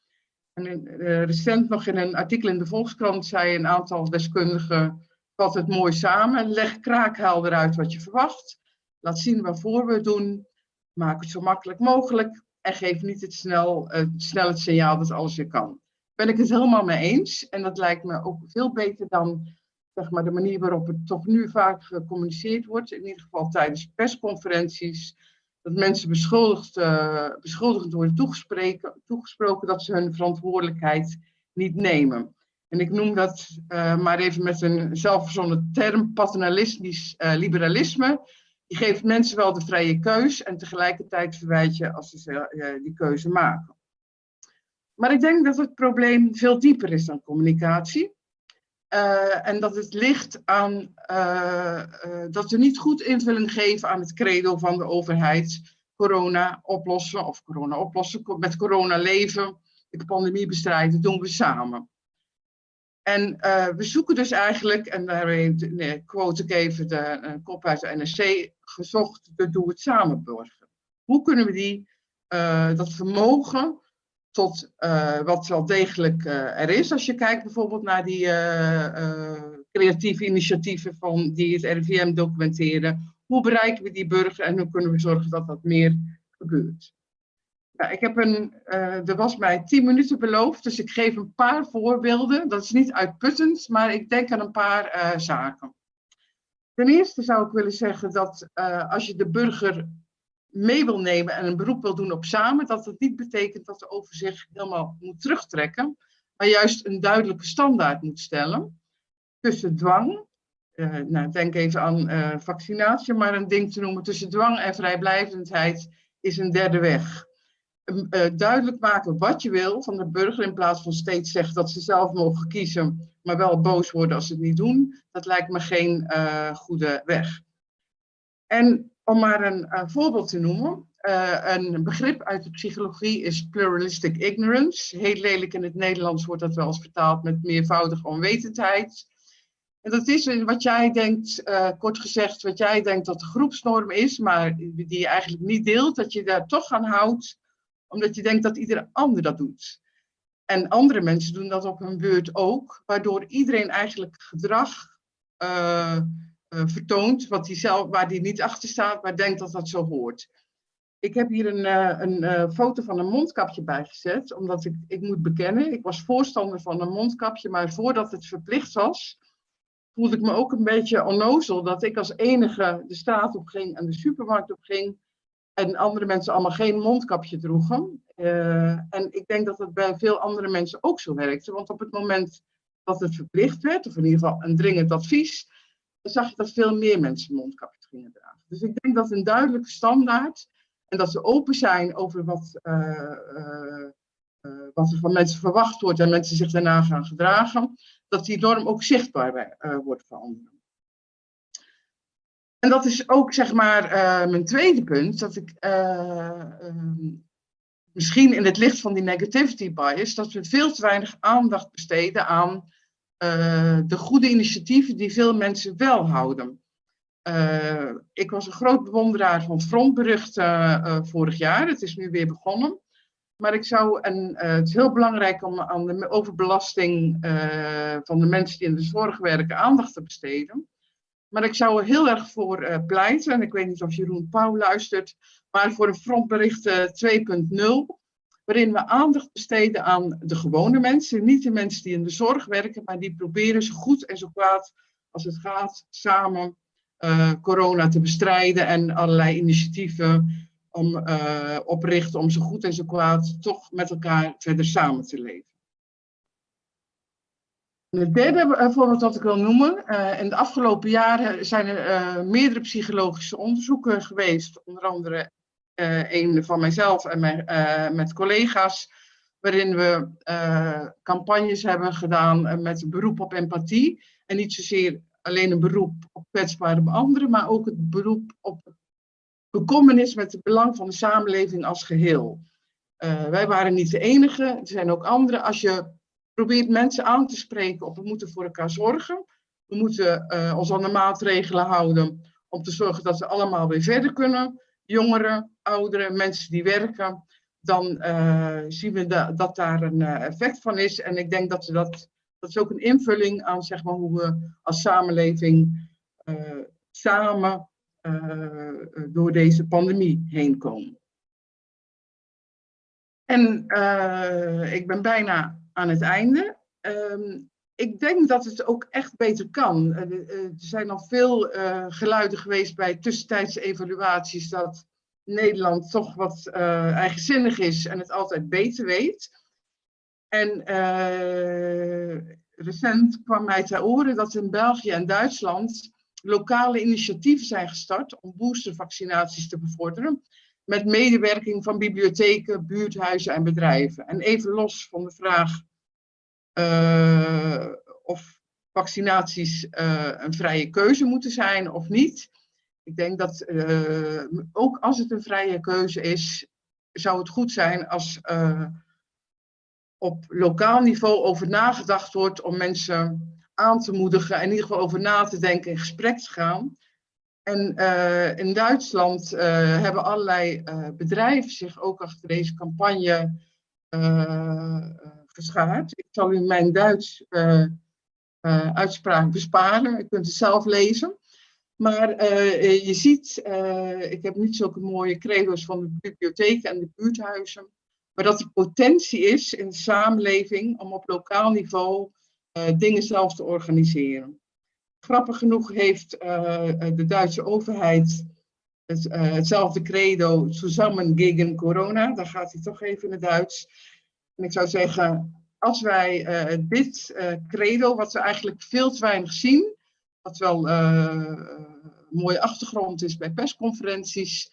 C: En uh, recent nog in een artikel in de Volkskrant zei een aantal deskundigen, vat het mooi samen, leg kraakhelder uit wat je verwacht, laat zien waarvoor we het doen, maak het zo makkelijk mogelijk en geef niet het snel, snel het signaal dat alles weer kan. Ben ik het helemaal mee eens. En dat lijkt me ook veel beter dan zeg maar, de manier waarop het toch nu vaak gecommuniceerd wordt. In ieder geval tijdens persconferenties. Dat mensen beschuldigd, uh, beschuldigend worden toegesproken, dat ze hun verantwoordelijkheid niet nemen. En ik noem dat uh, maar even met een zelfverzonnen term paternalistisch uh, liberalisme. Je geeft mensen wel de vrije keus en tegelijkertijd verwijt je als ze die keuze maken. Maar ik denk dat het probleem veel dieper is dan communicatie. Uh, en dat het ligt aan uh, dat we niet goed invulling geven aan het credo van de overheid. corona oplossen of corona oplossen, met corona leven, de pandemie bestrijden, doen we samen. En we zoeken dus eigenlijk, en nee, quote ik even de uh, kop uit de NRC, gezocht de Doe het Samen burger. Hoe kunnen we die, dat vermogen tot wat wel degelijk er is, als je kijkt bijvoorbeeld naar die creatieve initiatieven van, die het RIVM documenteren, hoe bereiken we die burger en hoe kunnen we zorgen dat dat meer gebeurt? Ja, ik heb een, uh, er was mij tien minuten beloofd, dus ik geef een paar voorbeelden. Dat is niet uitputtend, maar ik denk aan een paar uh, zaken. Ten eerste zou ik willen zeggen dat uh, als je de burger mee wil nemen en een beroep wil doen op samen, dat dat niet betekent dat de overzicht helemaal moet terugtrekken, maar juist een duidelijke standaard moet stellen tussen dwang, nou, denk even aan vaccinatie, maar een ding te noemen tussen dwang en vrijblijvendheid is een derde weg. Uh, duidelijk maken wat je wil van de burger in plaats van steeds zeggen dat ze zelf mogen kiezen, maar wel boos worden als ze het niet doen. Dat lijkt me geen uh, goede weg. En om maar een uh, voorbeeld te noemen, een begrip uit de psychologie is pluralistic ignorance. Heel lelijk in het Nederlands wordt dat wel eens vertaald met meervoudige onwetendheid. En dat is wat jij denkt, kort gezegd, wat jij denkt dat de groepsnorm is, maar die je eigenlijk niet deelt, dat je daar toch aan houdt omdat je denkt dat ieder ander dat doet. En andere mensen doen dat op hun beurt ook, waardoor iedereen eigenlijk gedrag vertoont wat die zelf, waar die niet achter staat, maar denkt dat dat zo hoort. Ik heb hier een, uh, een foto van een mondkapje bijgezet, omdat ik, ik moet bekennen, ik was voorstander van een mondkapje, maar voordat het verplicht was, voelde ik me ook een beetje onnozel dat ik als enige de straat op ging en de supermarkt op ging en andere mensen allemaal geen mondkapje droegen. En ik denk dat het bij veel andere mensen ook zo werkte. Want op het moment dat het verplicht werd, of in ieder geval een dringend advies, zag je dat veel meer mensen mondkapjes gingen dragen. Dus ik denk dat een duidelijke standaard en dat ze open zijn over wat, uh, uh, wat er van mensen verwacht wordt en mensen zich daarna gaan gedragen, dat die norm ook zichtbaar wordt voor anderen. En dat is ook zeg maar mijn tweede punt, dat ik um, misschien in het licht van die negativity bias, dat we veel te weinig aandacht besteden aan uh, de goede initiatieven die veel mensen wel houden. ik was een groot bewonderaar van frontberichten vorig jaar, het is nu weer begonnen. Maar ik zou, en het is heel belangrijk om aan de overbelasting van de mensen die in de zorg werken aandacht te besteden. Maar ik zou er heel erg voor pleiten, en ik weet niet of Jeroen Pauw luistert, maar voor een frontbericht uh, 2.0, waarin we aandacht besteden aan de gewone mensen, niet de mensen die in de zorg werken, maar die proberen zo goed en zo kwaad als het gaat samen uh, corona te bestrijden en allerlei initiatieven om, uh, oprichten om zo goed en zo kwaad toch met elkaar verder samen te leven. Het derde eh, voorbeeld dat ik wil noemen. In de afgelopen jaren zijn er meerdere psychologische onderzoeken geweest. Onder andere uh, een van mijzelf en mijn, met collega's. Waarin we campagnes hebben gedaan met beroep op empathie. En niet zozeer alleen een beroep op kwetsbare anderen. Maar ook het beroep op bekommernis met het belang van de samenleving als geheel. wij waren niet de enige. Er zijn ook anderen. Als je probeert mensen aan te spreken op we moeten voor elkaar zorgen. We moeten ons aan de maatregelen houden om te zorgen dat we allemaal weer verder kunnen. Jongeren, ouderen, mensen die werken. Dan uh, zien we da dat daar een uh, effect van is. En ik denk dat we dat, dat is ook een invulling aan zeg maar, hoe we als samenleving samen door deze pandemie heen komen. En ik ben bijna aan het einde. Um, ik denk dat het ook echt beter kan. Uh, er zijn al veel uh, geluiden geweest bij tussentijdse evaluaties dat Nederland toch wat eigenzinnig is en het altijd beter weet. En recent kwam mij ter oren dat in België en Duitsland lokale initiatieven zijn gestart om boostervaccinaties te bevorderen. Met medewerking van bibliotheken, buurthuizen en bedrijven. En even los van de vraag uh, of vaccinaties uh, een vrije keuze moeten zijn of niet. Ik denk dat uh, ook als het een vrije keuze is, zou het goed zijn als op lokaal niveau over nagedacht wordt om mensen aan te moedigen en in ieder geval over na te denken in gesprek te gaan. En in Duitsland hebben allerlei bedrijven zich ook achter deze campagne Ik zal u mijn Duits uitspraak besparen, u kunt het zelf lezen. Maar uh, je ziet, ik heb niet zulke mooie credo's van de bibliotheken en de buurthuizen, maar dat er potentie is in de samenleving om op lokaal niveau dingen zelf te organiseren. Grappig genoeg heeft de Duitse overheid het, hetzelfde credo, Zusammen gegen corona, daar gaat hij toch even in het Duits. En ik zou zeggen, als wij dit credo, wat we eigenlijk veel te weinig zien, wat wel uh, een mooie achtergrond is bij persconferenties,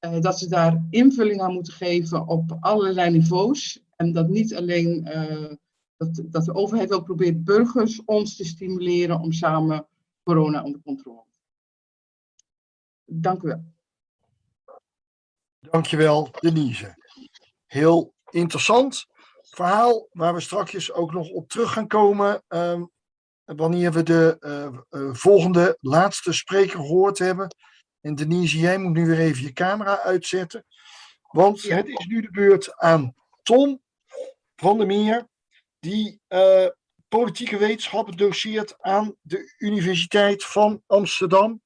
C: uh, dat ze daar invulling aan moeten geven op allerlei niveaus. En dat niet alleen uh, dat, dat de overheid wel probeert burgers ons te stimuleren om samen corona onder controle Dank u wel.
A: Dankjewel, Denise. Heel interessant verhaal waar we straks ook nog op terug gaan komen. Um, wanneer we de uh, uh, volgende, laatste spreker gehoord hebben. En Denise, jij moet nu weer even je camera uitzetten. Want ja. het is nu de beurt aan Tom van der Meer, die uh, politieke wetenschappen doseert aan de Universiteit van Amsterdam.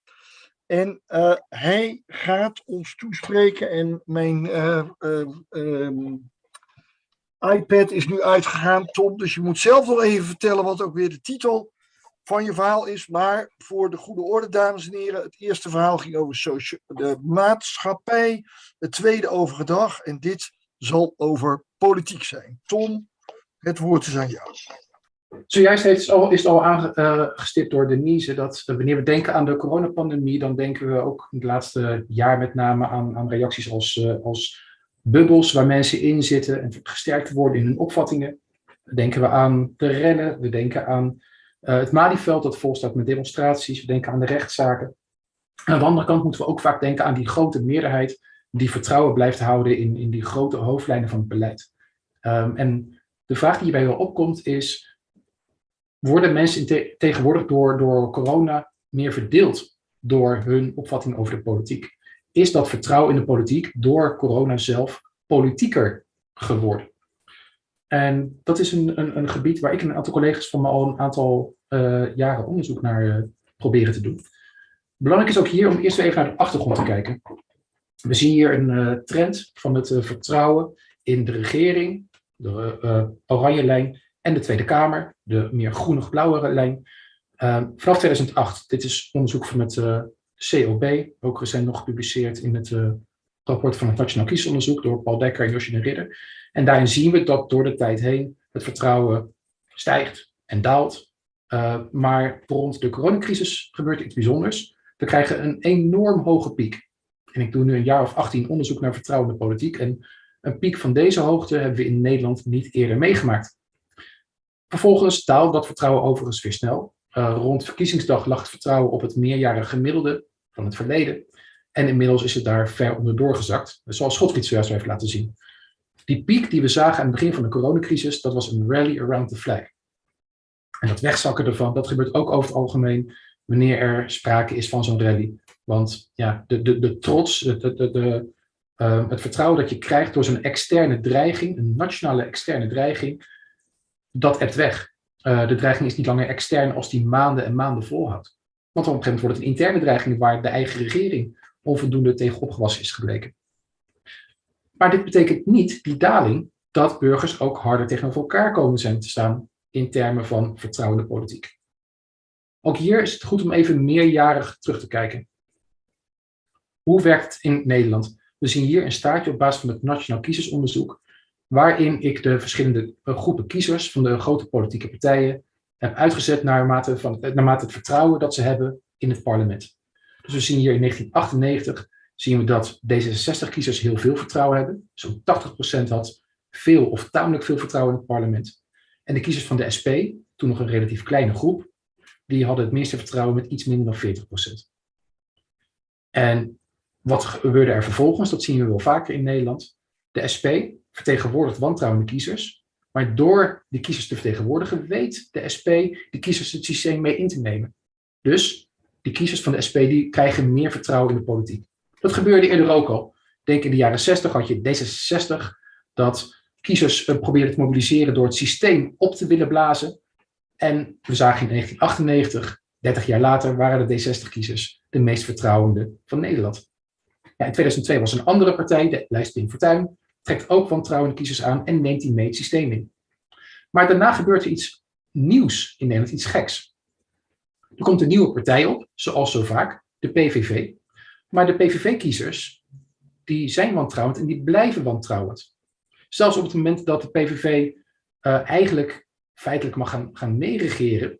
A: En hij gaat ons toespreken en mijn ehm, iPad is nu uitgegaan, Tom. Dus je moet zelf nog even vertellen wat ook weer de titel van je verhaal is. Maar voor de goede orde, dames en heren, het eerste verhaal ging over de maatschappij, het tweede over gedrag en dit zal over politiek zijn. Tom, het woord is aan jou.
D: Zojuist heeft, al, is al aangestipt door Denise dat wanneer we denken aan de coronapandemie, dan denken we ook in het laatste jaar met name aan, aan reacties als, uh, als bubbels waar mensen in zitten en gesterkt worden in hun opvattingen. Denken we aan de rennen, we denken aan uh, het Malieveld dat vol staat met demonstraties, we denken aan de rechtszaken. aan de andere kant moeten we ook vaak denken aan die grote meerderheid die vertrouwen blijft houden in, in die grote hoofdlijnen van het beleid. Um, en de vraag die hierbij wel opkomt is, worden mensen te tegenwoordig door, door corona meer verdeeld door hun opvatting over de politiek? Is dat vertrouwen in de politiek door corona zelf politieker geworden? En dat is een, een, een, gebied waar ik en een aantal collega's van me al een aantal uh, jaren onderzoek naar uh, proberen te doen. Belangrijk is ook hier om eerst even naar de achtergrond te kijken. We zien hier een uh, trend van het vertrouwen in de regering, de oranje lijn, en de Tweede Kamer, de meer groenig-blauwere lijn. vanaf 2008, dit is onderzoek van het COB, ook recent nog gepubliceerd in het rapport van het Nationaal Kiesonderzoek door Paul Dekker en Josje de Ridder. En daarin zien we dat door de tijd heen het vertrouwen stijgt en daalt. Uh, maar rond de coronacrisis gebeurt iets bijzonders. We krijgen een enorm hoge piek. En ik doe nu een jaar of 18 onderzoek naar vertrouwen in de politiek. En een piek van deze hoogte hebben we in Nederland niet eerder meegemaakt. Vervolgens daalt dat vertrouwen overigens weer snel. Uh, rond verkiezingsdag lag het vertrouwen op het meerjarige gemiddelde van het verleden. En inmiddels is het daar ver onder doorgezakt, zoals Schotfried zojuist heeft laten zien. Die piek die we zagen aan het begin van de coronacrisis, dat was een rally around the flag. En dat wegzakken ervan, dat gebeurt ook over het algemeen wanneer er sprake is van zo'n rally. Want ja, de, de, de trots, de, de, de, uh, het vertrouwen dat je krijgt door zo'n externe dreiging, een nationale externe dreiging, dat ebt weg. Uh, de dreiging is niet langer extern als die maanden en maanden volhoudt. Want op een gegeven moment wordt het een interne dreiging waar de eigen regering onvoldoende tegen opgewassen is gebleken. Maar dit betekent niet, die daling, dat burgers ook harder tegenover elkaar komen zijn te staan in termen van vertrouwende politiek. Ook hier is het goed om even meerjarig terug te kijken. Hoe werkt het in Nederland? We zien hier een staartje op basis van het Nationaal Kiezersonderzoek, waarin ik de verschillende groepen kiezers van de grote politieke partijen heb uitgezet naarmate, van, naarmate het vertrouwen dat ze hebben in het parlement. Dus we zien hier in 1998 zien we dat D66-kiezers heel veel vertrouwen hebben. Zo'n 80% had veel of tamelijk veel vertrouwen in het parlement. En de kiezers van de SP, toen nog een relatief kleine groep, die hadden het meeste vertrouwen met iets minder dan 40%. En wat gebeurde er vervolgens? Dat zien we wel vaker in Nederland. De SP vertegenwoordigt wantrouwende kiezers. Maar door die kiezers te vertegenwoordigen, weet de SP de kiezers het systeem mee in te nemen. Dus die kiezers van de SP die krijgen meer vertrouwen in de politiek. Dat gebeurde eerder ook al. Denk in de jaren 60 had je D66 dat kiezers uh, probeerden te mobiliseren door het systeem op te willen blazen. En we zagen in 1998, 30 jaar later, waren de D60-kiezers de meest vertrouwende van Nederland. Ja, in 2002 was een andere partij, de lijst Pim Fortuyn, trekt ook wantrouwende kiezers aan en neemt die mee het systeem in. Maar daarna gebeurt er iets nieuws in Nederland, iets geks. Er komt een nieuwe partij op, zoals zo vaak, de PVV. Maar de PVV-kiezers, die zijn wantrouwend en die blijven wantrouwend. Zelfs op het moment dat de PVV eh, eigenlijk feitelijk mag gaan, gaan meeregeren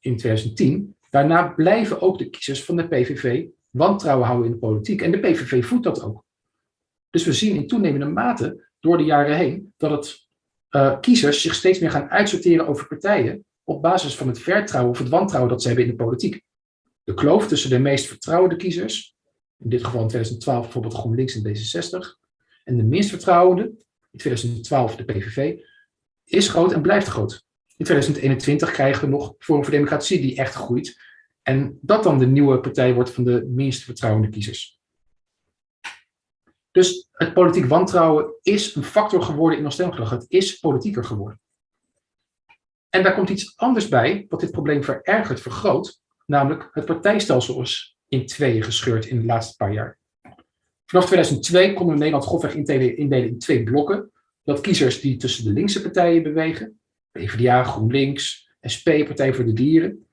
D: in 2010, daarna blijven ook de kiezers van de PVV wantrouwen houden in de politiek. En de PVV voedt dat ook. Dus we zien in toenemende mate door de jaren heen dat het uh, kiezers zich steeds meer gaan uitsorteren over partijen op basis van het vertrouwen of het wantrouwen dat ze hebben in de politiek. De kloof tussen de meest vertrouwde kiezers, in dit geval in 2012 bijvoorbeeld GroenLinks en D66, en de minst vertrouwende, in 2012 de PVV, is groot en blijft groot. In 2021 krijgen we nog Forum voor Democratie die echt groeit. En dat dan de nieuwe partij wordt van de minst vertrouwende kiezers. Dus het politiek wantrouwen is een factor geworden in ons stemgedrag. Het is politieker geworden. En daar komt iets anders bij, wat dit probleem verergert, vergroot. Namelijk het partijstelsel is in tweeën gescheurd in de laatste paar jaar. Vanaf 2002 konden we Nederland grofweg indelen, in twee blokken. Dat kiezers die tussen de linkse partijen bewegen, PvdA, GroenLinks, SP, Partij voor de Dieren.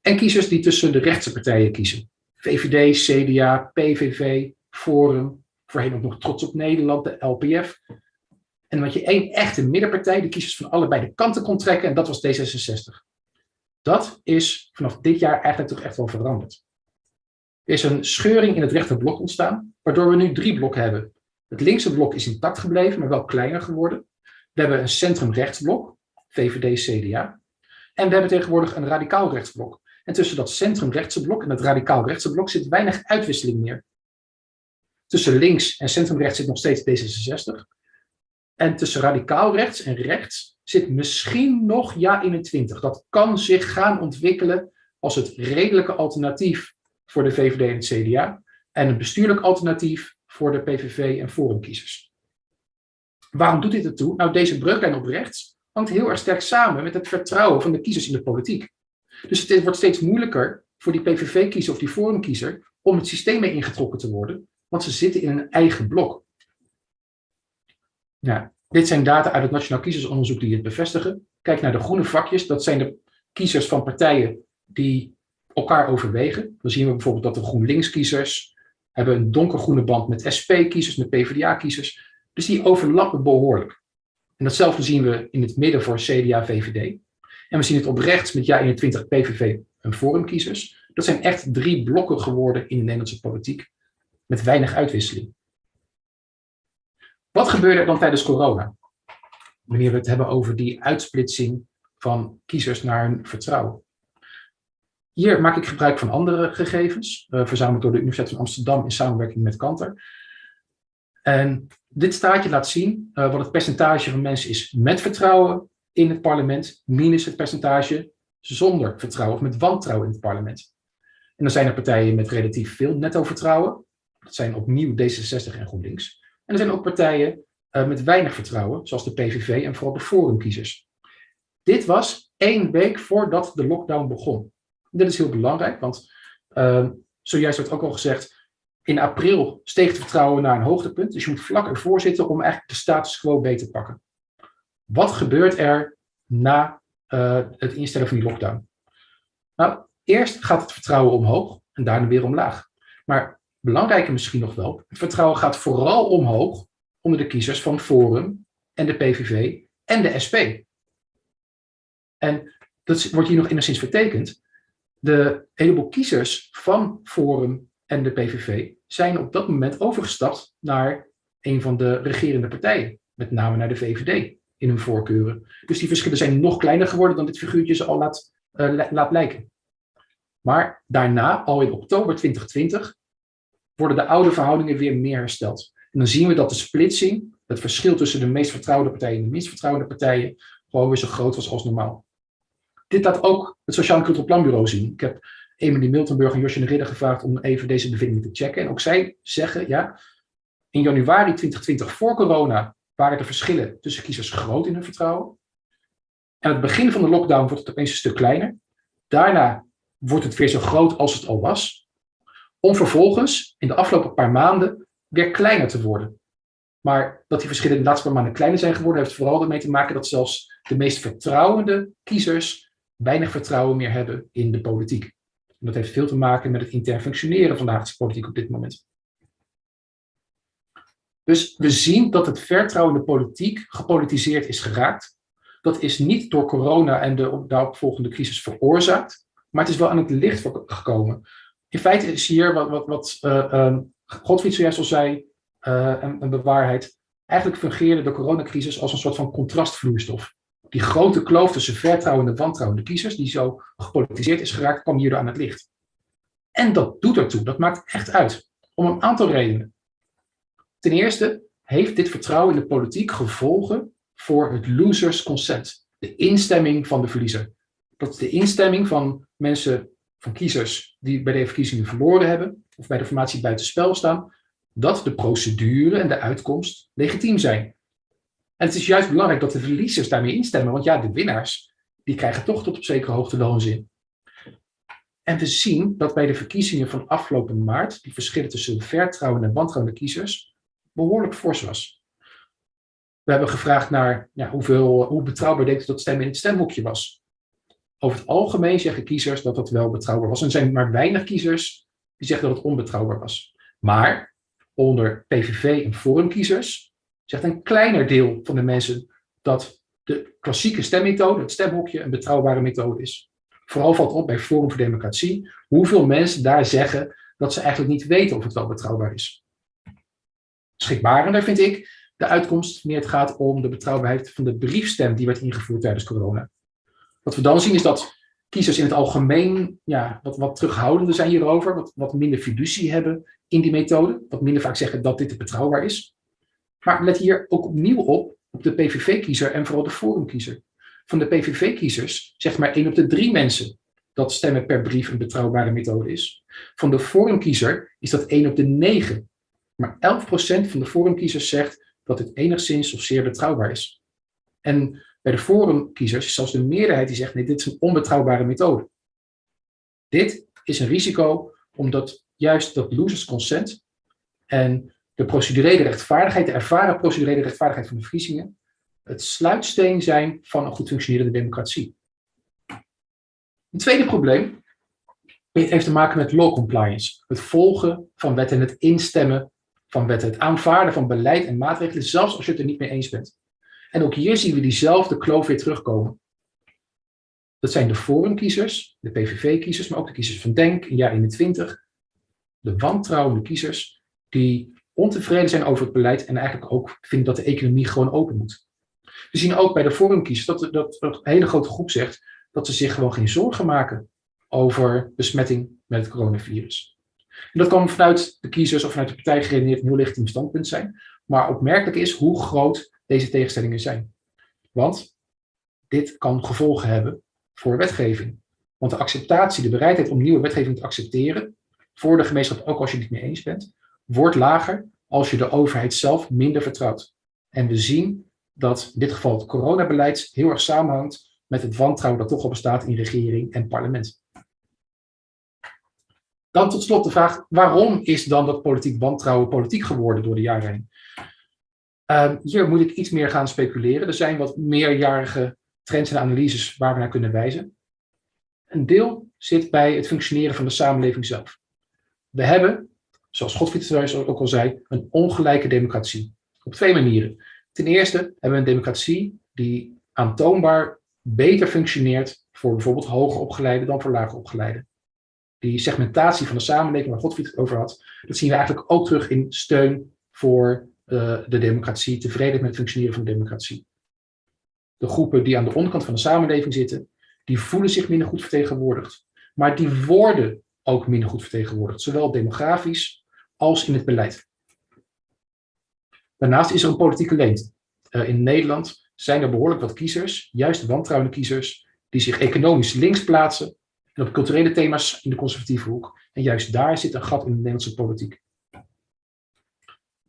D: En kiezers die tussen de rechtse partijen kiezen. VVD, CDA, PVV, Forum, voorheen ook nog Trots op Nederland, de LPF. En had je één echte middenpartij, die kiezers van allebei de kanten kon trekken, en dat was D66. Dat is vanaf dit jaar eigenlijk toch echt wel veranderd. Er is een scheuring in het rechterblok ontstaan, waardoor we nu drie blokken hebben. Het linkse blok is intact gebleven, maar wel kleiner geworden. We hebben een centrum-rechtsblok, VVD, CDA. En we hebben tegenwoordig een radicaal rechtsblok. En tussen dat centrum-rechtse blok en het radicaal rechtse blok zit weinig uitwisseling meer. Tussen links en centrumrechts zit nog steeds D66. En tussen radicaal rechts en rechts zit misschien nog Ja21. Dat kan zich gaan ontwikkelen als het redelijke alternatief voor de VVD en het CDA. En een bestuurlijk alternatief voor de PVV en Forumkiezers. Waarom doet dit ertoe? Nou, deze breuklijn op rechts hangt heel erg sterk samen met het vertrouwen van de kiezers in de politiek. Dus het wordt steeds moeilijker voor die PVV-kiezer of die Forumkiezer om het systeem mee ingetrokken te worden, want ze zitten in een eigen blok. Ja, dit zijn data uit het Nationaal Kiezersonderzoek die het bevestigen. Kijk naar de groene vakjes, dat zijn de kiezers van partijen die elkaar overwegen. Dan zien we bijvoorbeeld dat de GroenLinks-kiezers hebben een donkergroene band met SP-kiezers, met PvdA-kiezers. Dus die overlappen behoorlijk. En datzelfde zien we in het midden voor CDA-VVD. En we zien het op rechts met JA21 PVV en Forumkiezers. Dat zijn echt drie blokken geworden in de Nederlandse politiek, met weinig uitwisseling. Wat gebeurde er dan tijdens corona? Wanneer we het hebben over die uitsplitsing van kiezers naar hun vertrouwen. Hier maak ik gebruik van andere gegevens, uh, verzameld door de Universiteit van Amsterdam in samenwerking met Kanter. En dit staatje laat zien uh, wat het percentage van mensen is met vertrouwen in het parlement, minus het percentage zonder vertrouwen of met wantrouwen in het parlement. En dan zijn er partijen met relatief veel netto vertrouwen. Dat zijn opnieuw D66 en GroenLinks. En er zijn ook partijen uh, met weinig vertrouwen, zoals de PVV en vooral de Forumkiezers. Dit was één week voordat de lockdown begon. Dit is heel belangrijk, want uh, zojuist werd ook al gezegd, in april steeg het vertrouwen naar een hoogtepunt. Dus je moet vlak ervoor zitten om eigenlijk de status quo beter te pakken. Wat gebeurt er na uh, het instellen van die lockdown? Nou, eerst gaat het vertrouwen omhoog en daarna weer omlaag. Maar belangrijker misschien nog wel, het vertrouwen gaat vooral omhoog onder de kiezers van Forum en de PVV en de SP. En dat wordt hier nog enigszins vertekend. De heleboel kiezers van Forum en de PVV zijn op dat moment overgestapt naar een van de regerende partijen, met name naar de VVD in hun voorkeuren. Dus die verschillen zijn nog kleiner geworden dan dit figuurtje ze al laat, uh, laat lijken. Maar daarna, al in oktober 2020, worden de oude verhoudingen weer meer hersteld. En dan zien we dat de splitsing, het verschil tussen de meest vertrouwde partijen en de minst vertrouwde partijen, gewoon weer zo groot was als normaal. Dit laat ook het Sociaal en Cultureel Planbureau zien. Ik heb Emily Miltenburg en Josje de Ridder gevraagd om even deze bevindingen te checken. En ook zij zeggen, ja, in januari 2020 voor corona waren de verschillen tussen kiezers groot in hun vertrouwen. Aan het begin van de lockdown wordt het opeens een stuk kleiner. Daarna wordt het weer zo groot als het al was. Om vervolgens in de afgelopen paar maanden weer kleiner te worden. Maar dat die verschillen in de laatste paar maanden kleiner zijn geworden, heeft vooral ermee te maken dat zelfs de meest vertrouwende kiezers weinig vertrouwen meer hebben in de politiek. En dat heeft veel te maken met het intern functioneren van de Haagse politiek op dit moment. Dus we zien dat het vertrouwen in de politiek gepolitiseerd is geraakt. Dat is niet door corona en de daaropvolgende crisis veroorzaakt, maar het is wel aan het licht gekomen. In feite is hier wat, wat, wat uh, Godfried zojuist al zei, een, een bewaarheid. Eigenlijk fungeerde de coronacrisis als een soort van contrastvloeistof. Die grote kloof tussen vertrouwende en wantrouwende kiezers, die zo gepolitiseerd is geraakt, kwam hierdoor aan het licht. En dat doet ertoe, dat maakt echt uit. Om een aantal redenen. Ten eerste heeft dit vertrouwen in de politiek gevolgen voor het losers consent. De instemming van de verliezer. Dat is de instemming van mensen, van kiezers die bij de verkiezingen verloren hebben, of bij de formatie buitenspel staan, dat de procedure en de uitkomst legitiem zijn. En het is juist belangrijk dat de verliezers daarmee instemmen, want ja, de winnaars, die krijgen toch tot op zekere hoogte wel een zin. En we zien dat bij de verkiezingen van afgelopen maart, die verschillen tussen de vertrouwende en wantrouwende kiezers, behoorlijk fors was. We hebben gevraagd naar ja, hoeveel, hoe betrouwbaar denkt u dat stemmen in het stemhokje was. Over het algemeen zeggen kiezers dat dat wel betrouwbaar was. En er zijn maar weinig kiezers die zeggen dat het onbetrouwbaar was. Maar onder PVV en Forumkiezers zegt een kleiner deel van de mensen dat de klassieke stemmethode, het stemhokje, een betrouwbare methode is. Vooral valt op bij Forum voor Democratie hoeveel mensen daar zeggen dat ze eigenlijk niet weten of het wel betrouwbaar is. Schrikbarender vind ik de uitkomst wanneer het gaat om de betrouwbaarheid van de briefstem die werd ingevoerd tijdens corona. Wat we dan zien is dat kiezers in het algemeen ja, wat, wat terughoudender zijn hierover, wat, wat minder fiducie hebben in die methode, wat minder vaak zeggen dat dit betrouwbaar is. Maar let hier ook opnieuw op, op de PVV-kiezer en vooral de Forumkiezer. Van de PVV-kiezers zegt maar één op de drie mensen dat stemmen per brief een betrouwbare methode is. Van de Forumkiezer is dat één op de negen. Maar 11% van de Forumkiezers zegt dat het enigszins of zeer betrouwbaar is. En bij de forumkiezers is zelfs de meerderheid die zegt, nee, dit is een onbetrouwbare methode. Dit is een risico omdat juist dat losers consent en de procedurele rechtvaardigheid, de ervaren procedurele rechtvaardigheid van de verkiezingen, het sluitsteen zijn van een goed functionerende democratie. Een tweede probleem heeft te maken met law compliance. Het volgen van wetten en het instemmen van wetten. Het aanvaarden van beleid en maatregelen, zelfs als je het er niet mee eens bent. En ook hier zien we diezelfde kloof weer terugkomen. Dat zijn de forumkiezers, de PVV-kiezers, maar ook de kiezers van Denk in jaar 21. De wantrouwende kiezers die ontevreden zijn over het beleid en eigenlijk ook vinden dat de economie gewoon open moet. We zien ook bij de forumkiezers dat, dat een hele grote groep zegt dat ze zich gewoon geen zorgen maken over besmetting met het coronavirus. En dat kan vanuit de kiezers of vanuit de partij geredeneerd een heel legitiem standpunt zijn. Maar opmerkelijk is hoe groot deze tegenstellingen zijn. Want dit kan gevolgen hebben voor wetgeving. Want de acceptatie, de bereidheid om nieuwe wetgeving te accepteren, voor de gemeenschap, ook als je het niet mee eens bent, wordt lager als je de overheid zelf minder vertrouwt. En we zien dat in dit geval het coronabeleid heel erg samenhangt met het wantrouwen dat toch al bestaat in regering en parlement. Dan tot slot de vraag, waarom is dan dat politiek wantrouwen politiek geworden door de jaren heen? Uh, hier moet ik iets meer gaan speculeren. Er zijn wat meerjarige trends en analyses waar we naar kunnen wijzen. Een deel zit bij het functioneren van de samenleving zelf. We hebben, zoals Godfried ook al zei, een ongelijke democratie. Op twee manieren. Ten eerste hebben we een democratie die aantoonbaar beter functioneert voor bijvoorbeeld hoger opgeleiden dan voor lager opgeleiden die segmentatie van de samenleving waar Godfried het over had, dat zien we eigenlijk ook terug in steun voor de democratie, tevredenheid met het functioneren van de democratie. De groepen die aan de onderkant van de samenleving zitten, die voelen zich minder goed vertegenwoordigd. Maar die worden ook minder goed vertegenwoordigd, zowel demografisch als in het beleid. Daarnaast is er een politieke leemte. Uh, in Nederland zijn er behoorlijk wat kiezers, juist wantrouwende kiezers, die zich economisch links plaatsen en op culturele thema's in de conservatieve hoek. En juist daar zit een gat in de Nederlandse politiek.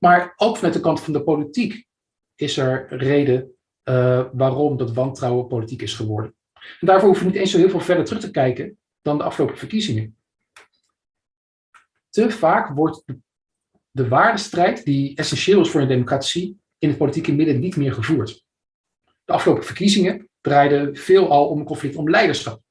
D: Maar ook vanuit de kant van de politiek is er reden uh, waarom dat wantrouwen politiek is geworden. En daarvoor hoeven we niet eens zo heel veel verder terug te kijken dan de afgelopen verkiezingen. Te vaak wordt de, de waardestrijd die essentieel is voor een democratie in het politieke midden niet meer gevoerd. De afgelopen verkiezingen draaiden veelal om een conflict om leiderschap.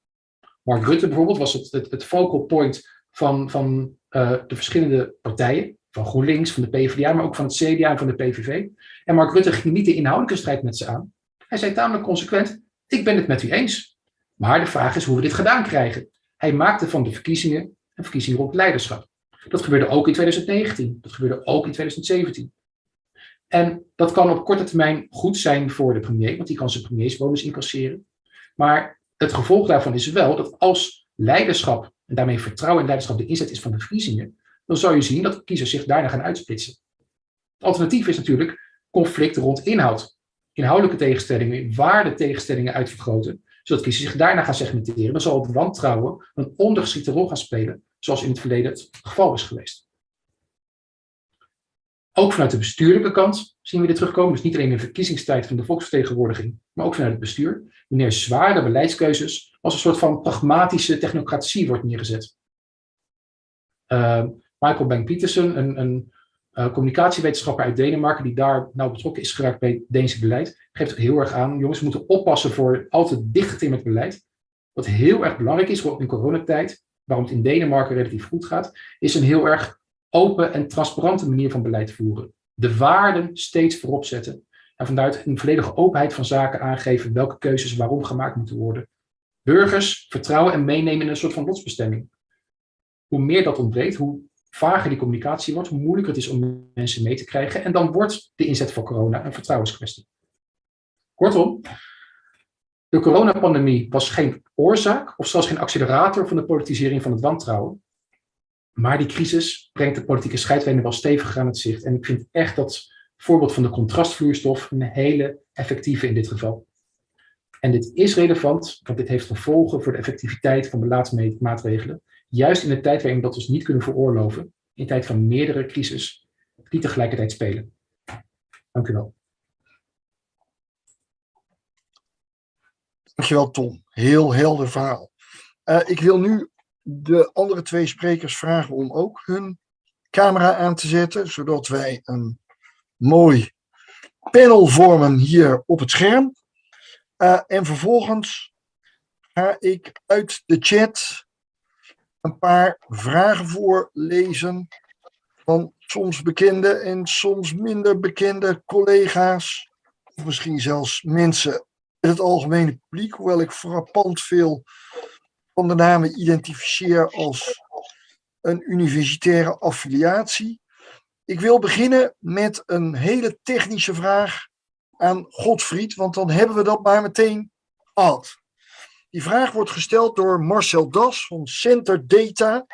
D: Mark Rutte bijvoorbeeld was het, het, focal point van, van uh, de verschillende partijen, van GroenLinks, van de PvdA, maar ook van het CDA en van de PVV. En Mark Rutte ging niet de inhoudelijke strijd met ze aan. Hij zei tamelijk consequent, ik ben het met u eens. Maar de vraag is hoe we dit gedaan krijgen. Hij maakte van de verkiezingen een verkiezing rond leiderschap. Dat gebeurde ook in 2019. Dat gebeurde ook in 2017. En dat kan op korte termijn goed zijn voor de premier, want die kan zijn premiersbonus incasseren. Maar het gevolg daarvan is wel dat als leiderschap, en daarmee vertrouwen in leiderschap de inzet is van de verkiezingen, dan zou je zien dat kiezers zich daarna gaan uitsplitsen. Het alternatief is natuurlijk conflict rond inhoud. Inhoudelijke tegenstellingen, waarde tegenstellingen uitvergroten, zodat kiezers zich daarna gaan segmenteren. Dan zal het wantrouwen een ondergeschikte rol gaan spelen, zoals in het verleden het geval is geweest. Ook vanuit de bestuurlijke kant zien we dit terugkomen. Dus niet alleen in de verkiezingstijd van de volksvertegenwoordiging, maar ook vanuit het bestuur. Wanneer zware beleidskeuzes als een soort van pragmatische technocratie wordt neergezet. Uh, Michael Bank-Petersen, een, een uh, communicatiewetenschapper uit Denemarken, die daar nou betrokken is geraakt bij het Deense beleid, geeft heel erg aan, jongens, moeten oppassen voor al te dicht met beleid. Wat heel erg belangrijk is, ook in coronatijd, waarom het in Denemarken relatief goed gaat, is een heel erg open en transparante manier van beleid voeren. De waarden steeds voorop zetten. En vanuit een volledige openheid van zaken aangeven welke keuzes waarom gemaakt moeten worden. Burgers vertrouwen en meenemen in een soort van lotsbestemming. Hoe meer dat ontbreekt, hoe vager die communicatie wordt, hoe moeilijker het is om mensen mee te krijgen. En dan wordt de inzet voor corona een vertrouwenskwestie. Kortom, de coronapandemie was geen oorzaak of zelfs geen accelerator van de politisering van het wantrouwen. Maar die crisis brengt de politieke scheidlijnen wel stevig aan het zicht. En ik vind echt dat voorbeeld van de contrastvloeistof een hele effectieve in dit geval. En dit is relevant, want dit heeft gevolgen voor de effectiviteit van beleidsmaatregelen. Juist in de tijd waarin we dat dus niet kunnen veroorloven, in tijd van meerdere crises, die tegelijkertijd spelen. Dank u wel.
A: Dankjewel Tom, heel helder verhaal. Uh, ik wil nu de andere twee sprekers vragen om ook hun camera aan te zetten, zodat wij een mooi panel vormen hier op het scherm. Uh, en vervolgens ga ik uit de chat een paar vragen voorlezen van soms bekende en soms minder bekende collega's, of misschien zelfs mensen in het algemene publiek, hoewel ik frappant veel van de namen identificeer als een universitaire affiliatie. Ik wil beginnen met een hele technische vraag aan Godfried, want dan hebben we dat maar meteen gehad. Die vraag wordt gesteld door Marcel Das van Center Data.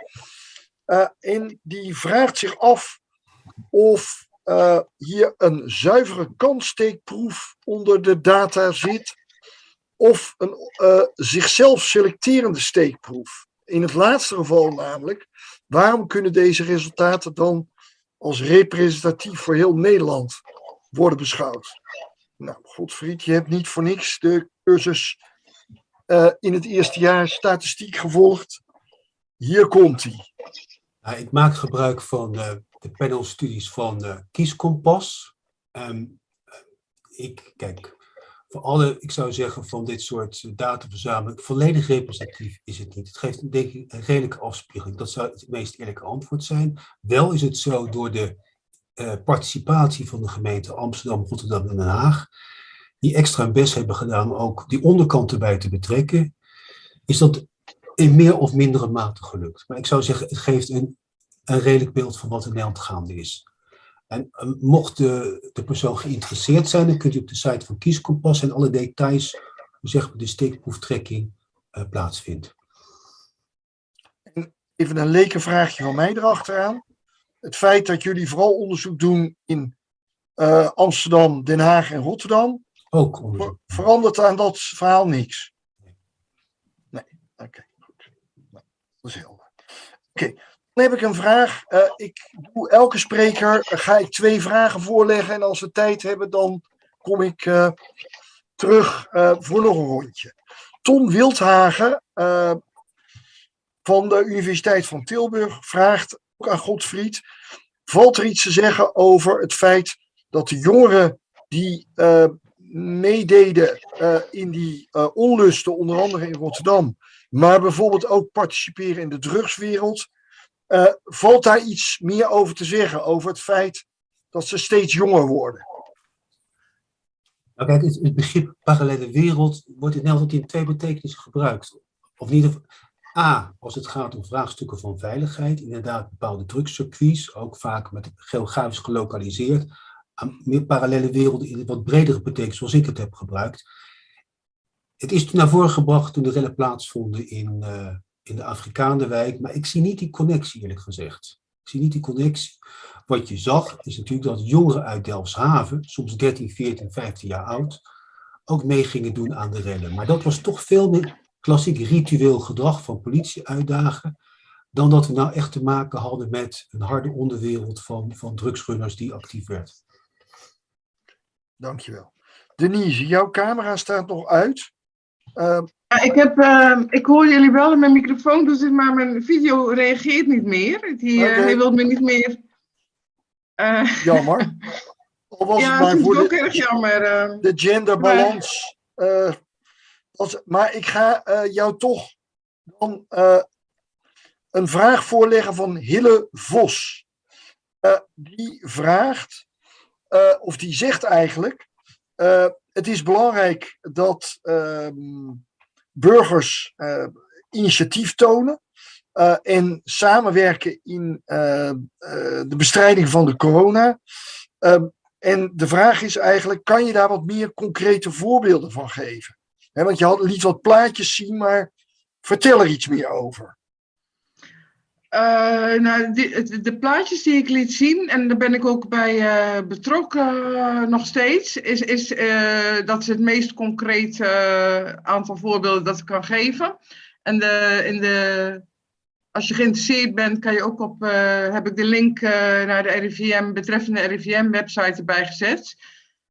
A: Uh, en die vraagt zich af of uh, hier een zuivere kanssteekproef onder de data zit of een uh, zichzelf selecterende steekproef. In het laatste geval namelijk, waarom kunnen deze resultaten dan als representatief voor heel Nederland worden beschouwd? Nou, Godfried, je hebt niet voor niks de cursus uh, in het eerste jaar statistiek gevolgd. Hier komt hij.
B: Ik maak gebruik van uh, de panelstudies van uh, Kieskompas. Um, ik, kijk, voor alle, ik zou zeggen, van dit soort dataverzameling, volledig representatief is het niet. Het geeft denk ik een redelijke afspiegeling. Dat zou het meest eerlijke antwoord zijn. Wel is het zo door de uh, participatie van de gemeente Amsterdam, Rotterdam en Den Haag, die extra hun best hebben gedaan ook die onderkant erbij te betrekken, is dat in meer of mindere mate gelukt. Maar ik zou zeggen, het geeft een, een redelijk beeld van wat in Nederland gaande is. En uh, mocht de, de, persoon geïnteresseerd zijn, dan kunt u op de site van Kieskompas en alle details, zeg maar, de steekproeftrekking uh, plaatsvindt.
A: Even een lekenvraagje van mij erachteraan. het feit dat jullie vooral onderzoek doen in eh, Amsterdam, Den Haag en Rotterdam,
B: Ook onderzoek.
A: ver- verandert aan dat verhaal niks? Nee, oké, goed. Nou, dat is helder. Oké, dan heb ik een vraag. Eh, ik doe elke spreker, eh, ga ik twee vragen voorleggen en als we tijd hebben, dan kom ik eh, terug voor nog een rondje. Tom Wildhagen van de Universiteit van Tilburg vraagt ook aan Godfried, valt er iets te zeggen over het feit dat de jongeren die meededen eh, in die eh, onlusten, onder andere in Rotterdam, maar bijvoorbeeld ook participeren in de drugswereld, eh, valt daar iets meer over te zeggen, over het feit dat ze steeds jonger worden?
B: Nou, het, begrip parallele wereld wordt in Nederland in twee betekenissen gebruikt. Of ieder geval, A, als het gaat om vraagstukken van veiligheid, inderdaad bepaalde drugscircuits, ook vaak met geografisch gelokaliseerd, meer parallele werelden in een wat bredere betekenis, zoals ik het heb gebruikt. Het is naar voren gebracht toen de rellen plaatsvonden in, eh, in de Afrikaanderwijk, maar ik zie niet die connectie eerlijk gezegd. Ik zie niet die connectie. Wat je zag is natuurlijk dat jongeren uit Delfshaven, soms 13, 14, 15 jaar oud, ook mee gingen doen aan de rellen. Maar dat was toch veel meer klassiek ritueel gedrag van politie uitdagen, dan dat we nou echt te maken hadden met een harde onderwereld van, van drugsrunners die actief werd.
A: Dankjewel. Denise, jouw camera staat nog uit. Eh,
C: Ja, ik, heb, eh, ik hoor jullie wel en mijn microfoon doet het, maar mijn video reageert niet meer. Die, eh. Hij wil me niet meer. eh, (laughs)
A: jammer. Al was
C: ja,
A: het maar
C: vind
A: voor
C: ik ook
A: de,
C: erg jammer. eh.
A: de genderbalans. eh, als, maar ik ga eh, jou toch dan eh, een vraag voorleggen van Hille Vos. Eh, die vraagt, eh, of die zegt eigenlijk, eh, het is belangrijk dat ehm, burgers eh, initiatief tonen eh, en samenwerken in eh, eh, de bestrijding van de corona. Ehm, en de vraag is eigenlijk, kan je daar wat meer concrete voorbeelden van geven? Want je had, liet wat plaatjes zien, maar vertel er iets meer over.
C: Het- de plaatjes die ik liet zien, en daar ben ik ook bij eh, betrokken eh, nog steeds, is, is, dat is het meest concrete aantal voorbeelden dat ik kan geven. En de, in de, als je geïnteresseerd bent, kan je ook op, heb ik de link naar de RIVM, betreffende RIVM-website erbij gezet.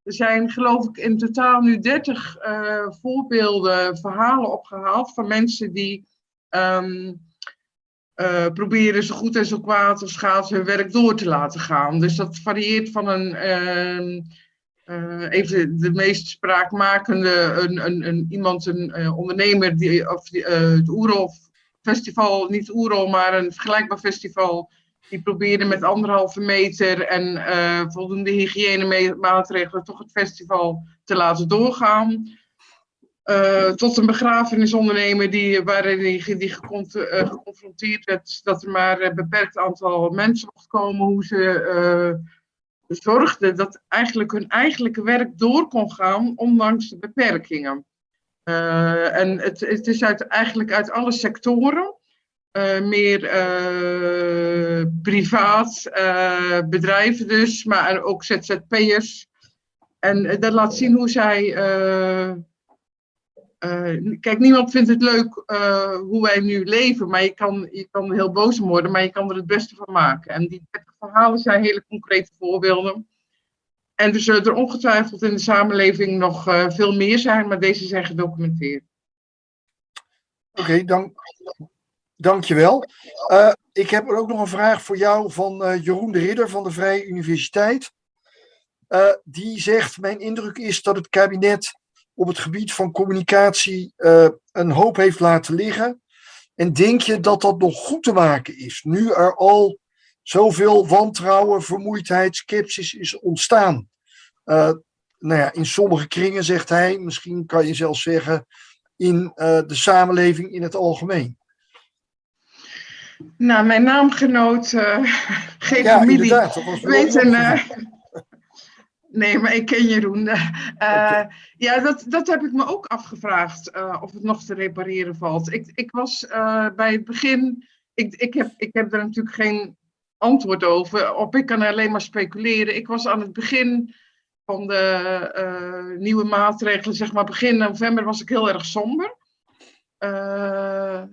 C: Er zijn geloof ik in totaal nu 30 eh, voorbeelden, verhalen opgehaald van mensen die ehm, eh, proberen zo goed en zo kwaad als gaat hun werk door te laten gaan. Dus dat varieert van een, ehm, eh, even de meest spraakmakende, een, een, een, iemand, een eh, ondernemer, die, of die, het Oerol Festival, niet Oerol, maar een vergelijkbaar festival, die probeerde met anderhalve meter en voldoende hygiënemaatregelen toch het festival te laten doorgaan. Eh, tot een begrafenisondernemer die, waarin die, die eh, geconfronteerd werd dat er maar een beperkt aantal mensen mocht komen, hoe ze eh, zorgden dat eigenlijk hun eigenlijke werk door kon gaan, ondanks de beperkingen. Eh, en het, het is uit, eigenlijk uit alle sectoren, eh, meer eh, privaat, eh, bedrijven dus, maar ook ZZP'ers. En eh, dat laat zien hoe zij eh, kijk, niemand vindt het leuk eh, hoe wij nu leven, maar je kan, je kan heel boos om worden, maar je kan er het beste van maken. En die 30 verhalen zijn hele concrete voorbeelden. En er zullen er ongetwijfeld in de samenleving nog eh, veel meer zijn, maar deze zijn gedocumenteerd.
A: Oké, dank, dankjewel. Ik heb ook nog een vraag voor jou van Jeroen de Ridder van de Vrije Universiteit. Die zegt, mijn indruk is dat het kabinet op het gebied van communicatie eh, een hoop heeft laten liggen. En denk je dat dat nog goed te maken is, nu er al zoveel wantrouwen, vermoeidheid, sceptisch is ontstaan? Eh, nou ja, in sommige kringen zegt hij, misschien kan je zelfs zeggen, in eh, de samenleving in het algemeen.
C: Nou, mijn naamgenoot, (laughs) geen
A: Ja,
C: familie, weet een. Nee, maar ik ken Jeroen. (laughs)
A: Oké.
C: Ja, dat, dat heb ik me ook afgevraagd, eh, of het nog te repareren valt. Ik, ik was eh, bij het begin, ik, ik, heb, ik heb er natuurlijk geen antwoord over. Op ik kan alleen maar speculeren. Ik was aan het begin van de nieuwe maatregelen, zeg maar begin november, was ik heel erg somber. Uh,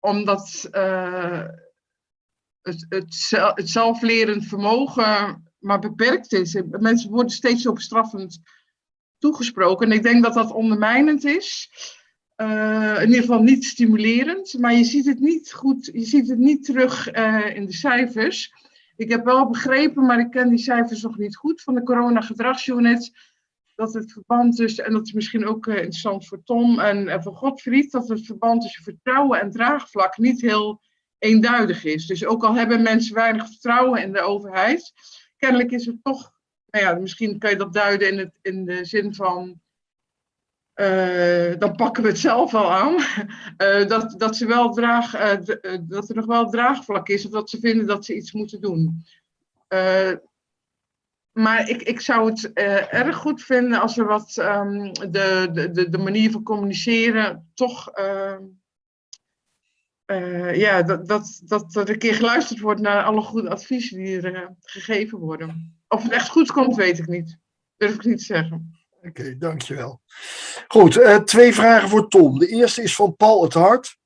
C: omdat uh, het, het, het zelflerend vermogen maar beperkt is. Mensen worden steeds op straffend toegesproken. En ik denk dat dat ondermijnend is. Uh, in ieder geval niet stimulerend. Maar je ziet het niet goed, je ziet het niet terug uh, in de cijfers. Ik heb wel begrepen, maar ik ken die cijfers nog niet goed, van de corona-gedragsunit. Dat het verband tussen, en dat is misschien ook uh, interessant voor Tom en voor Godfried, dat het verband tussen vertrouwen en draagvlak niet heel eenduidig is. Dus ook al hebben mensen weinig vertrouwen in de overheid, kennelijk is het toch, nou ja, misschien kan je dat duiden in, het, in de zin van, uh, dan pakken we het zelf wel aan, uh, (laughs) dat, dat, ze wel draag, uh, dat er nog wel draagvlak is of dat ze vinden dat ze iets moeten doen. maar ik, ik zou het erg goed vinden als er wat um, de, de, de manier van communiceren toch uh, ja, dat, dat, dat er een keer geluisterd wordt naar alle goede adviezen die er uh, gegeven worden. Of het echt goed komt, weet ik niet. Durf ik niet te zeggen.
A: Oké, dankjewel. Goed, uh, twee vragen voor Tom. De eerste is van Paul het Hart.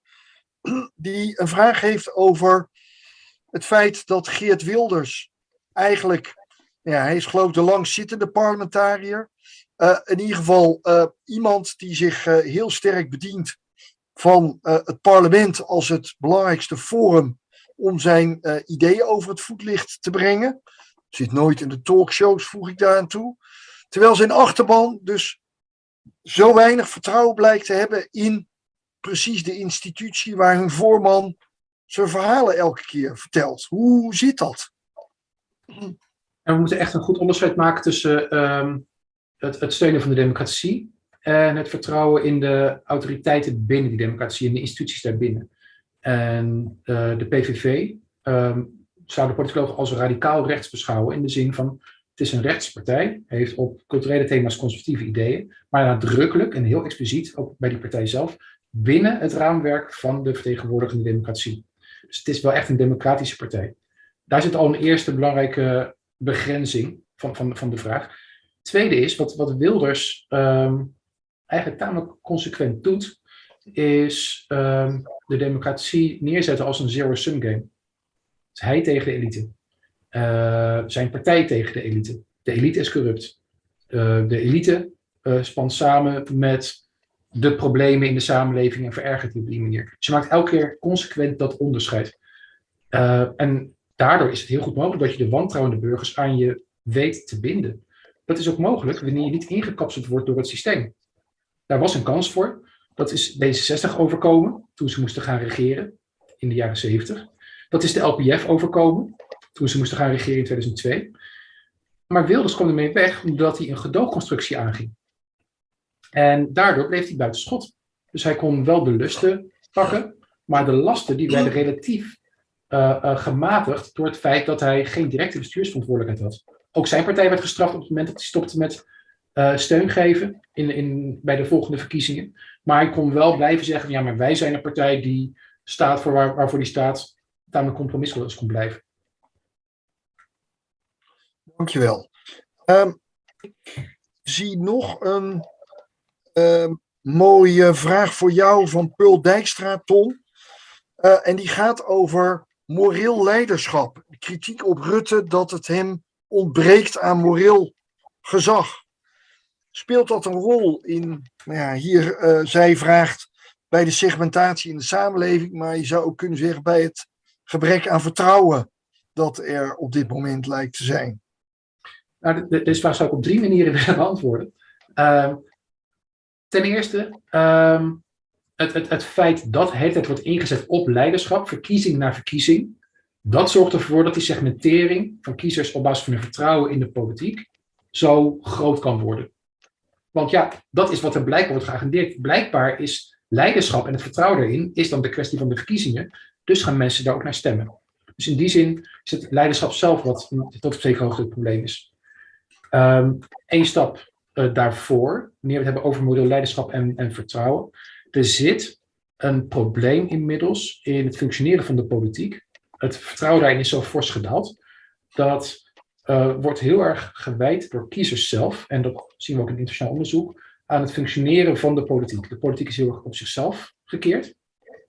A: (clears throat) Die een vraag heeft over het feit dat Geert Wilders eigenlijk, ja, hij is geloof ik de langzittende parlementariër. in ieder geval iemand die zich heel sterk bedient van uh, het parlement als het belangrijkste forum om zijn uh, ideeën over het voetlicht te brengen. Zit nooit in de talkshows, voeg ik daar aan toe. Terwijl zijn achterban dus zo weinig vertrouwen blijkt te hebben in precies de institutie waar hun voorman zijn verhalen elke keer vertelt. Hoe zit dat?
D: En we moeten echt een goed onderscheid maken tussen het, het steunen van de democratie en het vertrouwen in de autoriteiten binnen die democratie en de instituties daarbinnen. En uh, de PVV ehm, zou de politicoloog als radicaal rechts beschouwen in de zin van het is een rechtspartij, heeft op culturele thema's conservatieve ideeën, maar nadrukkelijk en heel expliciet ook bij die partij zelf binnen het raamwerk van de vertegenwoordigende democratie. Dus het is wel echt een democratische partij. Daar zit al een eerste belangrijke begrenzing van, van, van de vraag. Tweede is, wat, wat Wilders um, eigenlijk tamelijk consequent doet, is um, de democratie neerzetten als een zero-sum game. Hij tegen de elite. Uh, zijn partij tegen de elite. De elite is corrupt. Uh, de elite uh, spant samen met de problemen in de samenleving en verergert die op die manier. Je maakt elke keer consequent dat onderscheid. en daardoor is het heel goed mogelijk dat je de wantrouwende burgers aan je weet te binden. Dat is ook mogelijk wanneer je niet ingekapseld wordt door het systeem. Daar was een kans voor. Dat is D66 overkomen toen ze moesten gaan regeren in de jaren 70. Dat is de LPF overkomen toen ze moesten gaan regeren in 2002. Maar Wilders kwam ermee weg omdat hij een gedoogconstructie aanging. En daardoor bleef hij buiten schot. Dus hij kon wel de lusten pakken, maar de lasten die werden relatief uh, uh, gematigd door het feit dat hij geen directe bestuursverantwoordelijkheid had. Ook zijn partij werd gestraft op het moment dat hij stopte met uh, steun geven in, in, bij de volgende verkiezingen. Maar ik kon wel blijven zeggen, ja, maar wij zijn een partij die staat voor waar, waarvoor die staat, daarmee compromisloos kon blijven.
A: Dankjewel. Um, zie nog een um, mooie vraag voor jou van Pul Dijkstra, Tom. Uh, en die gaat over moreel leiderschap. Kritiek op Rutte dat het hem ontbreekt aan moreel gezag speelt dat een rol in, nou ja, hier, uh, zij vraagt bij de segmentatie in de samenleving, maar je zou ook kunnen zeggen bij het gebrek aan vertrouwen dat er op dit moment lijkt te zijn?
D: Nou, deze vraag zou ik op drie manieren (laughs) willen beantwoorden. Uh, ten eerste, uh, het, het, het feit dat het wordt ingezet op leiderschap, verkiezing na verkiezing, dat zorgt ervoor dat die segmentering van kiezers op basis van hun vertrouwen in de politiek zo groot kan worden. Want ja, dat is wat er blijkbaar wordt geagendeerd. Blijkbaar is leiderschap en het vertrouwen erin is dan de kwestie van de verkiezingen. Dus gaan mensen daar ook naar stemmen. Dus in die zin is het leiderschap zelf wat tot op zekere hoogte het probleem is. Um, Eén stap uh, daarvoor, wanneer we het hebben over model leiderschap en, en vertrouwen. Er zit een probleem inmiddels in het functioneren van de politiek. het vertrouwen daarin is zo fors gedaald. Dat uh, wordt heel erg gewijd door kiezers zelf. En dat zien we ook in internationaal onderzoek. Aan het functioneren van de politiek. De politiek is heel erg op zichzelf gekeerd.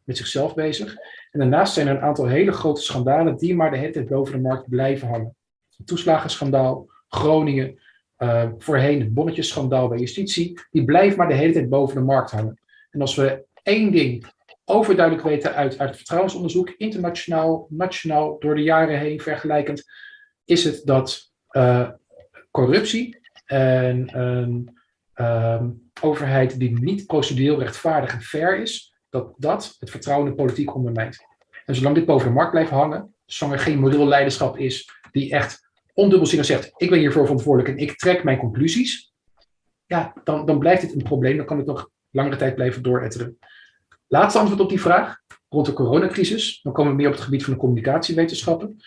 D: Met zichzelf bezig. En daarnaast zijn er een aantal hele grote schandalen die maar de hele tijd boven de markt blijven hangen. Het toeslagenschandaal, Groningen, uh, voorheen het bonnetjesschandaal bij justitie, die blijft maar de hele tijd boven de markt hangen. En als we één ding overduidelijk weten uit, uit het vertrouwensonderzoek, internationaal, nationaal, door de jaren heen vergelijkend, is het dat uh, corruptie en een um, overheid die niet procedureel rechtvaardig en fair is, dat dat het vertrouwen in de politiek ondermijnt. En zolang dit boven de markt blijft hangen, zolang er geen moreel leiderschap is die echt ondubbelzinnig zegt, ik ben hiervoor verantwoordelijk en ik trek mijn conclusies, ja, dan, dan blijft dit een probleem. Dan kan het nog langere tijd blijven dooretteren. Laatste antwoord op die vraag, rond de coronacrisis. Dan komen we meer op het gebied van de communicatiewetenschappen.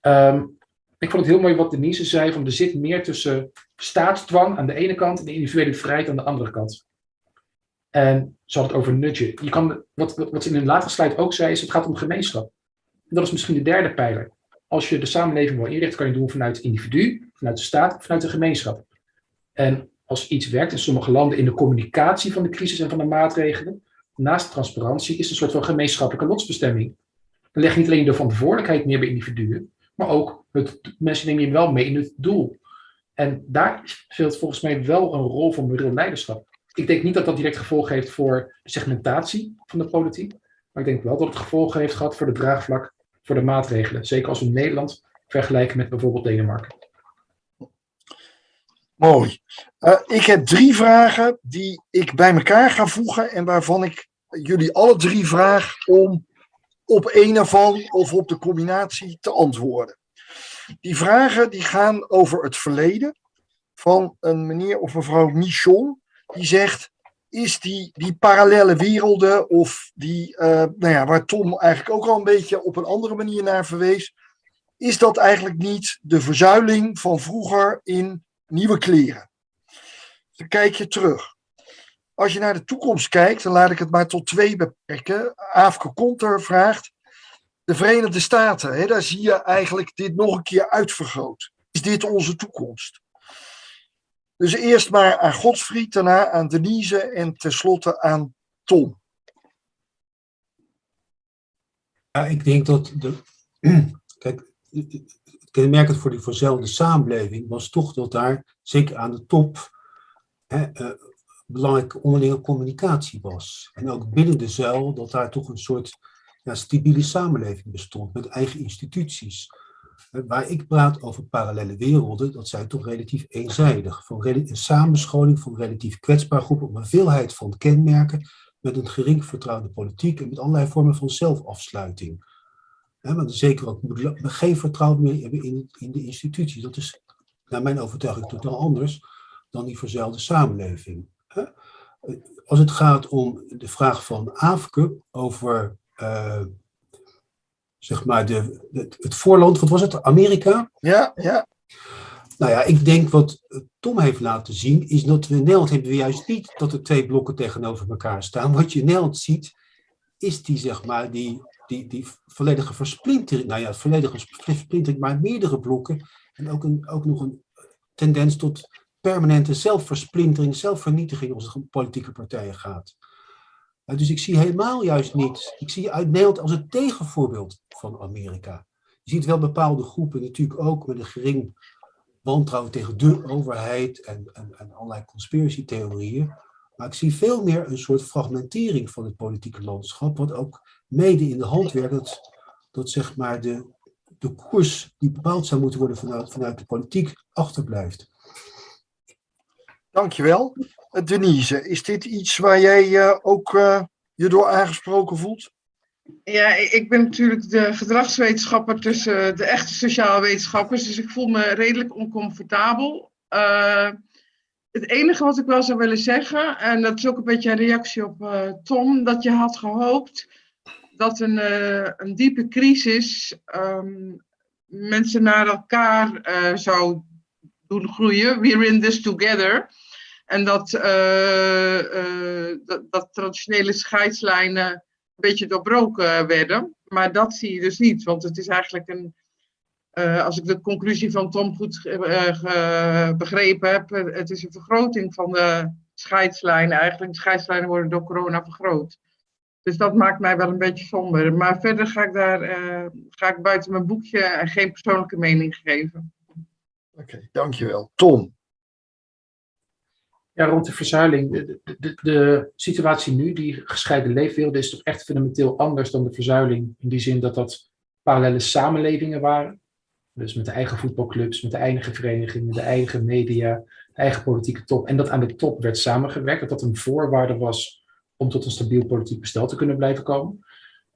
D: Um, ik vond het heel mooi wat Denise zei, van er zit meer tussen staatsdwang aan de ene kant en de individuele vrijheid aan de andere kant. En ze had het over nudgen. Je kan, wat, wat ze in een latere slide ook zei, is het gaat om gemeenschap. En dat is misschien de derde pijler. Als je de samenleving wil inrichten, kan je doen vanuit het individu, vanuit de staat, vanuit de gemeenschap. En als iets werkt in sommige landen in de communicatie van de crisis en van de maatregelen, naast transparantie is het een soort van gemeenschappelijke lotsbestemming. Dan leg je niet alleen de verantwoordelijkheid meer bij individuen, maar ook het, mensen nemen je wel mee in het doel. En daar speelt volgens mij wel een rol van moreel leiderschap. Ik denk niet dat dat direct gevolgen heeft voor de segmentatie van de politiek, maar ik denk wel dat het gevolgen heeft gehad voor de draagvlak voor de maatregelen. Zeker als we Nederland vergelijken met bijvoorbeeld Denemarken.
A: Mooi. Uh, ik heb drie vragen die ik bij elkaar ga voegen en waarvan ik jullie alle drie vraag om op een ervan of op de combinatie te antwoorden. Die vragen die gaan over het verleden van een meneer of mevrouw Michon. Die zegt, is die, die parallele werelden of die, uh, nou ja, waar Tom eigenlijk ook al een beetje op een andere manier naar verwees. Is dat eigenlijk niet de verzuiling van vroeger in nieuwe kleren? Dan kijk je terug. Als je naar de toekomst kijkt, dan laat ik het maar tot twee beperken. Afke Konter vraagt, de Verenigde Staten, hè, daar zie je eigenlijk dit nog een keer uitvergroot. Is dit onze toekomst? Dus eerst maar aan Godsfried, daarna aan Denise en tenslotte aan Tom.
B: Ja, ik denk dat de, (clears throat) kijk, kenmerkend voor die verzelfde samenleving was toch dat daar, zeker aan de top, hè, uh, belangrijke onderlinge communicatie was. En ook binnen de zuil, dat daar toch een soort ja, stabiele samenleving bestond met eigen instituties. Waar ik praat over parallele werelden, dat zijn toch relatief eenzijdig. Van een samenscholing van relatief kwetsbare groepen op een veelheid van kenmerken met een gering vertrouwde politiek en met allerlei vormen van zelfafsluiting. He, maar zeker ook geen vertrouwen meer hebben in, in de instituties. Dat is naar mijn overtuiging totaal anders dan die verzuilde samenleving. Als het gaat om de vraag van Afke over uh, zeg maar de, het voorland, wat was het, Amerika?
A: Ja, ja.
B: Nou ja, ik denk wat Tom heeft laten zien, is dat we in Nederland hebben we juist niet dat er twee blokken tegenover elkaar staan. Wat je in Nederland ziet, is die, zeg maar, die, die, die volledige versplintering, nou ja, volledige versplintering, maar meerdere blokken. En ook, een, ook nog een tendens tot permanente zelfversplintering, zelfvernietiging als het om politieke partijen gaat. Dus ik zie helemaal juist niet, ik zie uit Nederland als het tegenvoorbeeld van Amerika. Je ziet wel bepaalde groepen natuurlijk ook met een gering wantrouwen tegen de overheid en, en, en allerlei conspiratietheorieën. Maar ik zie veel meer een soort fragmentering van het politieke landschap, wat ook mede in de hand werkt dat, zeg maar de, de koers die bepaald zou moeten worden vanuit, vanuit de politiek achterblijft.
A: Dankjewel. Denise, is dit iets waar jij uh, ook uh, je door aangesproken voelt?
C: Ja, ik ben natuurlijk de gedragswetenschapper tussen de echte sociale wetenschappers, dus ik voel me redelijk oncomfortabel. Het enige wat ik wel zou willen zeggen, en dat is ook een beetje een reactie op Tom, dat je had gehoopt dat een, een diepe crisis um, mensen naar elkaar zou doen groeien. We're in this together. En dat, uh, uh, dat, dat, traditionele scheidslijnen beetje doorbroken werden. Maar dat zie je dus niet, want het is eigenlijk een, uh, als ik de conclusie van Tom goed begrepen heb, het is een vergroting van de scheidslijnen. Eigenlijk, de scheidslijnen worden door corona vergroot. Dus dat maakt mij wel een beetje somber. Maar verder ga ik daar ga ik buiten mijn boekje en geen persoonlijke mening geven.
A: Oké, dankjewel. Tom?
D: Ja, rond de verzuiling. De, de, de, situatie nu, die gescheiden leefwerelden, is toch echt fundamenteel anders dan de verzuiling. In die zin dat dat parallele samenlevingen waren. Dus met de eigen voetbalclubs, met de eigen verenigingen, de eigen media, de eigen politieke top. En dat aan de top werd samengewerkt. Dat dat een voorwaarde was om tot een stabiel politiek bestel te kunnen blijven komen.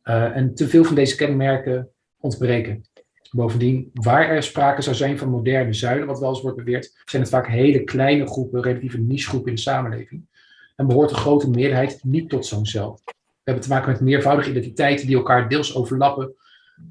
D: Uh, en te veel van deze kenmerken ontbreken. Bovendien, waar er sprake zou zijn van moderne zuilen, wat wel eens wordt beweerd, zijn het vaak hele kleine groepen, relatieve nichegroepen in de samenleving. En behoort de grote meerderheid niet tot zo'n cel. We hebben te maken met meervoudige identiteiten die elkaar deels overlappen.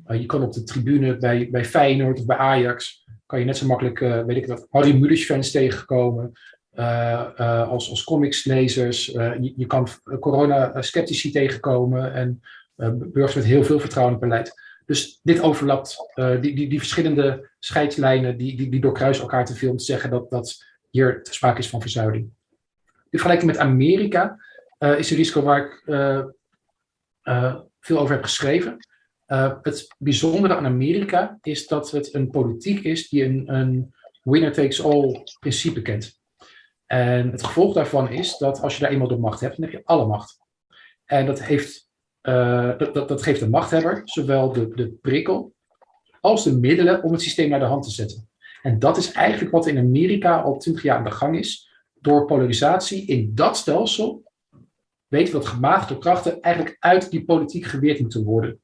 D: Uh, je kan op de tribune bij, bij Feyenoord of bij Ajax, kan je net zo makkelijk, uh, weet ik wat, Harry Mulisch fans tegenkomen. Uh, als, als comicslezers. Je, je, kan corona-sceptici tegenkomen en burgers met heel veel vertrouwen in het beleid. Dus dit overlapt, uh, die, die, die verschillende scheidslijnen, die, die, die doorkruisen elkaar te veel om te zeggen dat, dat hier sprake is van verzuiling. In vergelijking met Amerika uh, is een risico waar ik uh, veel over heb geschreven. het bijzondere aan Amerika is dat het een politiek is die een, een winner takes all principe kent. En het gevolg daarvan is dat als je daar eenmaal de macht hebt, dan heb je alle macht. En dat heeft uh, dat, dat, geeft de machthebber zowel de, de prikkel als de middelen om het systeem naar de hand te zetten. En dat is eigenlijk wat in Amerika al twintig jaar aan de gang is. Door polarisatie in dat stelsel weten we dat gematigde krachten eigenlijk uit die politiek geweerd moeten worden.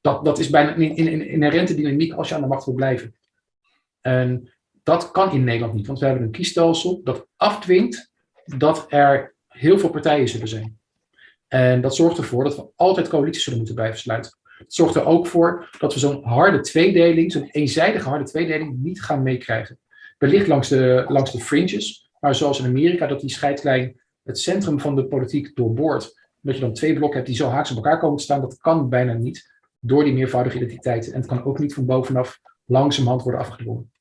D: Dat, dat is bijna in, in, in inherente dynamiek als je aan de macht wil blijven. En dat kan in Nederland niet, want we hebben een kiesstelsel dat afdwingt dat er heel veel partijen zullen zijn. En dat zorgt ervoor dat we altijd coalities zullen moeten blijven sluiten. Het zorgt er ook voor dat we zo'n harde tweedeling, zo'n eenzijdige harde tweedeling, niet gaan meekrijgen. Wellicht langs de, langs de fringes, maar zoals in Amerika, dat die scheidslijn het centrum van de politiek doorboort. Dat je dan twee blokken hebt die zo haaks op elkaar komen te staan, dat kan bijna niet door die meervoudige identiteiten. En het kan ook niet van bovenaf langzamerhand worden afgedwongen.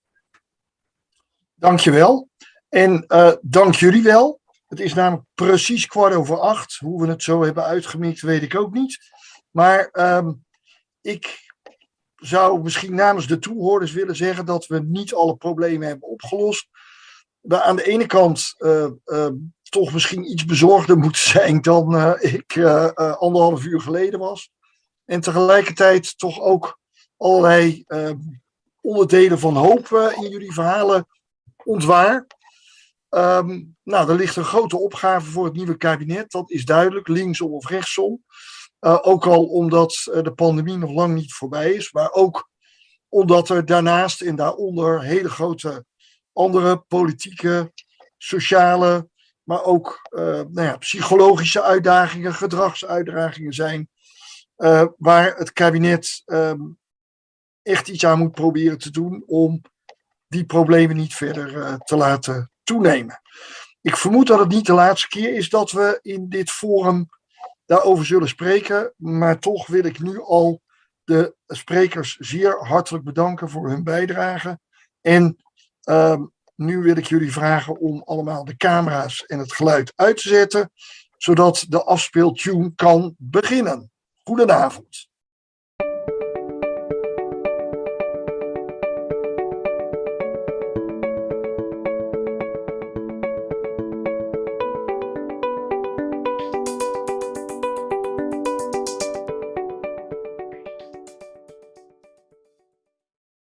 A: Dankjewel. En uh, dank jullie wel. Het is namelijk precies kwart over acht. Hoe we het zo hebben uitgemikt, weet ik ook niet. Maar um, ik zou misschien namens de toehoorders willen zeggen dat we niet alle problemen hebben opgelost. We aan de ene kant uh, uh, toch misschien iets bezorgder moeten zijn dan uh, ik anderhalf uur geleden was. En tegelijkertijd toch ook allerlei ehm, onderdelen van hoop in jullie verhalen ontwaar. Um, nou, er ligt een grote opgave voor het nieuwe kabinet, dat is duidelijk, linksom of rechtsom. Uh, ook al omdat uh, de pandemie nog lang niet voorbij is, maar ook omdat er daarnaast en daaronder hele grote andere politieke, sociale, maar ook uh, nou ja, psychologische uitdagingen, gedragsuitdagingen zijn, waar het kabinet um, echt iets aan moet proberen te doen om die problemen niet verder te laten toenemen. Ik vermoed dat het niet de laatste keer is dat we in dit forum daarover zullen spreken, maar toch wil ik nu al de sprekers zeer hartelijk bedanken voor hun bijdrage. En uh, nu wil ik jullie vragen om allemaal de camera's en het geluid uit te zetten, zodat de afspeeltune kan beginnen. Goedenavond.